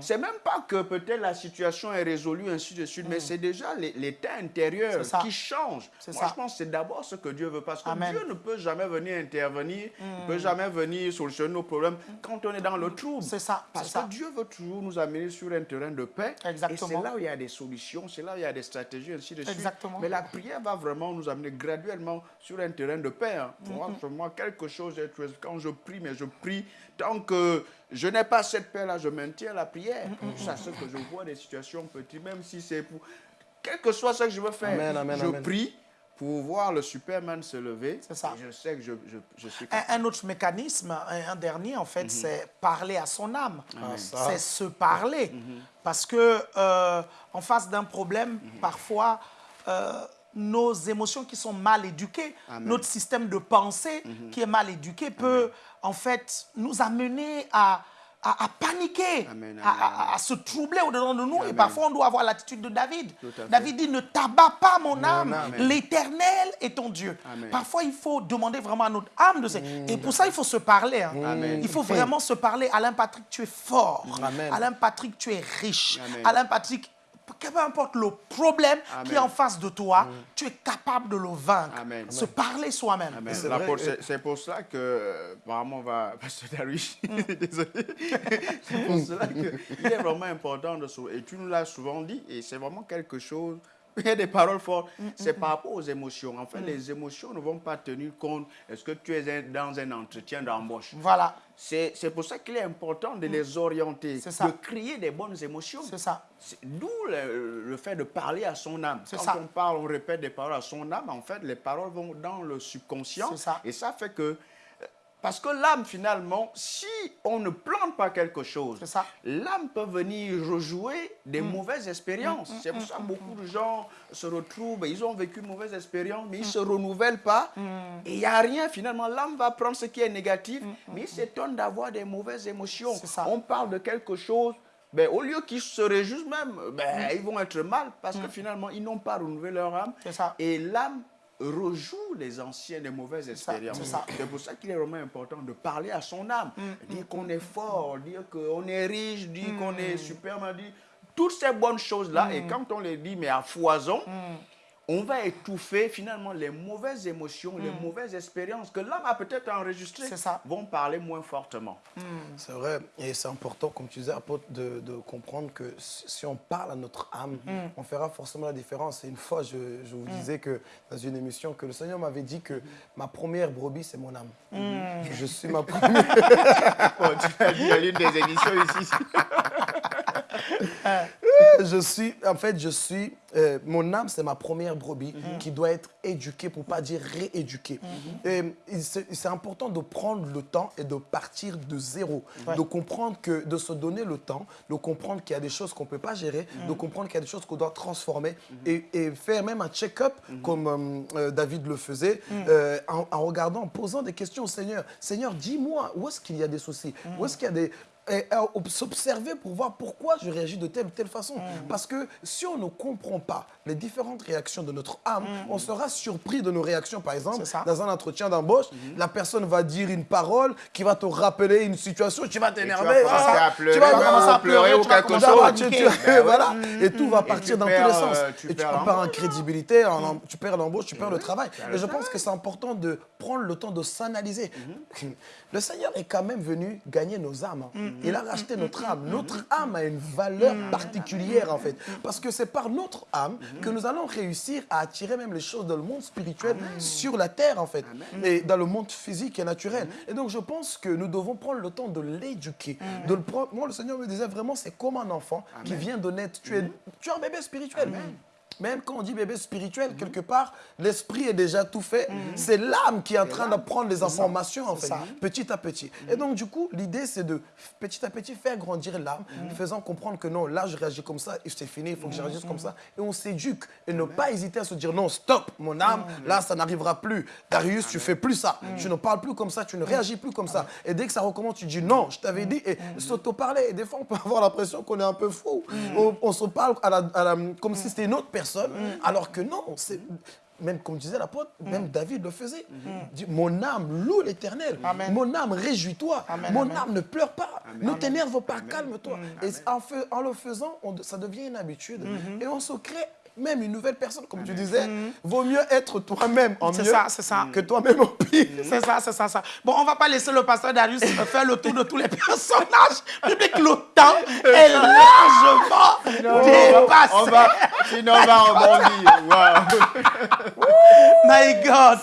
C'est même pas que peut-être la situation est résolue, ainsi de suite, mais c'est déjà l'é- l'état intérieur qui change. Moi, ça. je pense que c'est d'abord ce que Dieu veut, parce que Amen. Dieu ne peut jamais venir intervenir, ne peut jamais venir solutionner nos problèmes quand on est dans le trouble. C'est ça, Parce que ça. Dieu veut toujours nous amener sur un terrain de paix. Exactement. Et c'est là où il y a des solutions, c'est là où il y a des stratégies, ainsi de suite. Exactement. Mais la prière va vraiment nous amener graduellement sur un terrain de paix. hein. Pour moi, moi, quelque chose est Quand je prie, mais je prie, tant que je n'ai pas cette paix-là, je maintiens la prière. C'est ce que je vois des situations petites, même si c'est pour. Quel que soit ce que je veux faire, Amen, amen, je amen. prie pour voir le Superman se lever. C'est ça. Et je sais que je, je, je suis Un, un autre mécanisme, un, un dernier en fait, c'est parler à son âme. ça. C'est se parler. Parce que euh, en face d'un problème, parfois, euh, nos émotions qui sont mal éduquées, Amen. notre système de pensée qui est mal éduqué peut en fait nous amener à, à, à paniquer, Amen, à, se troubler au-dedans de nous. Et parfois, on doit avoir l'attitude de David. David dit, ne t'abats pas mon âme, âme. l'éternel est ton Dieu. Parfois, il faut demander vraiment à notre âme de se... Et pour ça, il faut se parler. hein. Il faut vraiment se parler. Alain Patrick, tu es fort. Alain Patrick, tu es riche. Alain Patrick, peu importe le problème Amen. qui est en face de toi, tu es capable de le vaincre. Amen. Se parler soi-même. Pour- c'est pour cela que, euh, apparemment, on va. [LAUGHS] Pasteur Darwish, [LAUGHS] Mm. désolé. [LAUGHS] c'est pour cela qu'il est vraiment important de se. Et tu nous l'as souvent dit, et c'est vraiment quelque chose. [LAUGHS] Il y a des paroles fortes. Mm, C'est par rapport aux émotions. En fait, les émotions ne vont pas tenir compte. Est-ce que tu es dans un entretien d'embauche? Voilà, C'est pour ça qu'il est important de les orienter, Mm. Ça. de créer des bonnes émotions. c'est ça. D'où le, le fait de parler à son âme. C'est Quand ça. on parle, on répète des paroles à son âme, en fait, les paroles vont dans le subconscient. C'est ça. Et ça fait que. Parce que l'âme, finalement, si on ne plante pas quelque chose. Mm. l'âme peut venir rejouer des mauvaises expériences. C'est pour ça que beaucoup de gens se retrouvent, ils ont vécu une mauvaise expérience, mais ils ne Mm. se renouvellent pas. Et il n'y a rien, finalement. L'âme va prendre ce qui est négatif, mais il s'étonne d'avoir des mauvaises émotions. Mm. On parle de quelque chose, ben, au lieu qu'ils se réjouissent même, ben, ils vont être mal parce que finalement, ils n'ont pas renouvelé leur âme. Mm. Et l'âme rejoue les anciennes et mauvaises expériences. c'est. Mm, pour ça qu'il est vraiment important de parler à son âme, dire qu'on est fort, dire qu'on est riche, dire qu'on Mm. est superbe, dire toutes ces bonnes choses-là. Et quand on les dit, mais à foison, Mm. On va étouffer finalement les mauvaises émotions, les mauvaises expériences que l'âme a peut-être enregistrées, Mm. C'est ça. vont parler moins fortement. C'est vrai, et c'est important, comme tu disais, apôtre, de, de comprendre que si on parle à notre âme, on fera forcément la différence. Et une fois, je, je vous disais que dans une émission, que le Seigneur m'avait dit que ma première brebis, c'est mon âme. Je suis ma première. Bon, [LAUGHS] tu as à l'une des émissions ici. [LAUGHS] je suis, en fait, je suis, euh, mon âme, c'est ma première brebis qui doit être éduquée, pour pas dire rééduquée. Et il- c'est important de prendre le temps et de partir de zéro, de comprendre que, de se donner le temps, de comprendre qu'il y a des choses qu'on peut pas gérer, de comprendre qu'il y a des choses qu'on doit transformer et, et faire même un check-up comme euh, euh, David le faisait, euh, en, en regardant, en posant des questions au Seigneur. Seigneur, dis-moi, où est-ce qu'il y a des soucis? Où est-ce qu'il y a des s'observer pour voir pourquoi je réagis de telle ou telle façon. Parce que si on ne comprend pas les différentes réactions de notre âme, on sera surpris de nos réactions. Par exemple, dans un entretien d'embauche, la personne va dire une parole qui va te rappeler une situation, tu vas t'énerver. commencer ah, pleurer, tu vas même commencer ou à pleurer ou tu quelque commencer chose. tu- tu- [LAUGHS] Ben voilà. Et tout va partir tu dans tous les sens. euh, tu Et tu perds en crédibilité, tu perds l'embauche, tu perds le travail. Et je pense que c'est important de prendre le temps de s'analyser. [LAUGHS] Le Seigneur est quand même venu gagner nos âmes. hein. Il a racheté notre âme. Notre âme a une valeur particulière en fait. Parce que c'est par notre âme que nous allons réussir à attirer même les choses dans le monde spirituel sur la terre en fait. Et dans le monde physique et naturel. Et donc je pense que nous devons prendre le temps de l'éduquer. De le prendre. Moi le Seigneur me disait vraiment c'est comme un enfant qui vient de naître. Tu es, tu es un bébé spirituel. Même quand on dit bébé spirituel, quelque part, l'esprit est déjà tout fait. C'est l'âme qui est en train d'apprendre les informations, en fait, ça. petit à petit. Et donc, du coup, l'idée, c'est de petit à petit faire grandir l'âme, faisant comprendre que non, là, je réagis comme ça, et c'est fini, il faut que je réagisse comme ça. Et on s'éduque. Et ne pas hésiter à se dire non, stop, mon âme, là, ça n'arrivera plus. Darius, tu fais plus ça. Tu ne parles plus comme ça, tu ne réagis plus comme ça. Et dès que ça recommence, tu dis non, je t'avais dit, et s'auto-parler. Et des fois, on peut avoir l'impression qu'on est un peu fou. On, on se parle à la- à la- comme si c'était une autre personne, alors que non, c'est. Même comme disait l'apôtre, même David le faisait. Dit, Mon âme loue l'éternel. Mon âme réjouis-toi. Mon amen. âme ne pleure pas. Ne t'énerve pas, calme-toi. Et en, le faisant, on- ça devient une habitude. Mm-hmm. Et on se crée même une nouvelle personne, comme tu disais. Vaut mieux être toi-même en C'est mieux ça, c'est ça. que toi-même en pire. C'est ça, c'est ça, ça. Bon, on va pas laisser le pasteur Darius [LAUGHS] faire le tour de tous les personnages bibliques. Le temps est largement dépassé. On va, sinon on va [LAUGHS] rebondir. Wow. My God.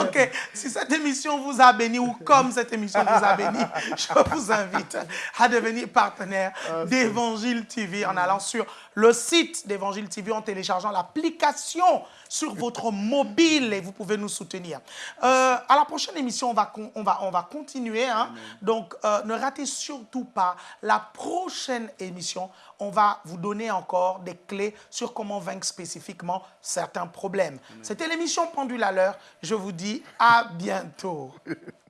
Ok. Si cette émission vous a béni ou comme cette émission vous a béni, [LAUGHS] je vous invite à devenir partenaire d'Évangile TV en allant sur le site d'Évangile TV en téléchargeant l'application sur votre mobile et vous pouvez nous soutenir. Euh, à la prochaine émission, on va, on va, on va continuer. hein. Donc, euh, ne ratez surtout pas la prochaine émission. On va vous donner encore des clés sur comment vaincre spécifiquement certains problèmes. C'était l'émission Pendule à l'heure. Je vous dis à bientôt. [LAUGHS]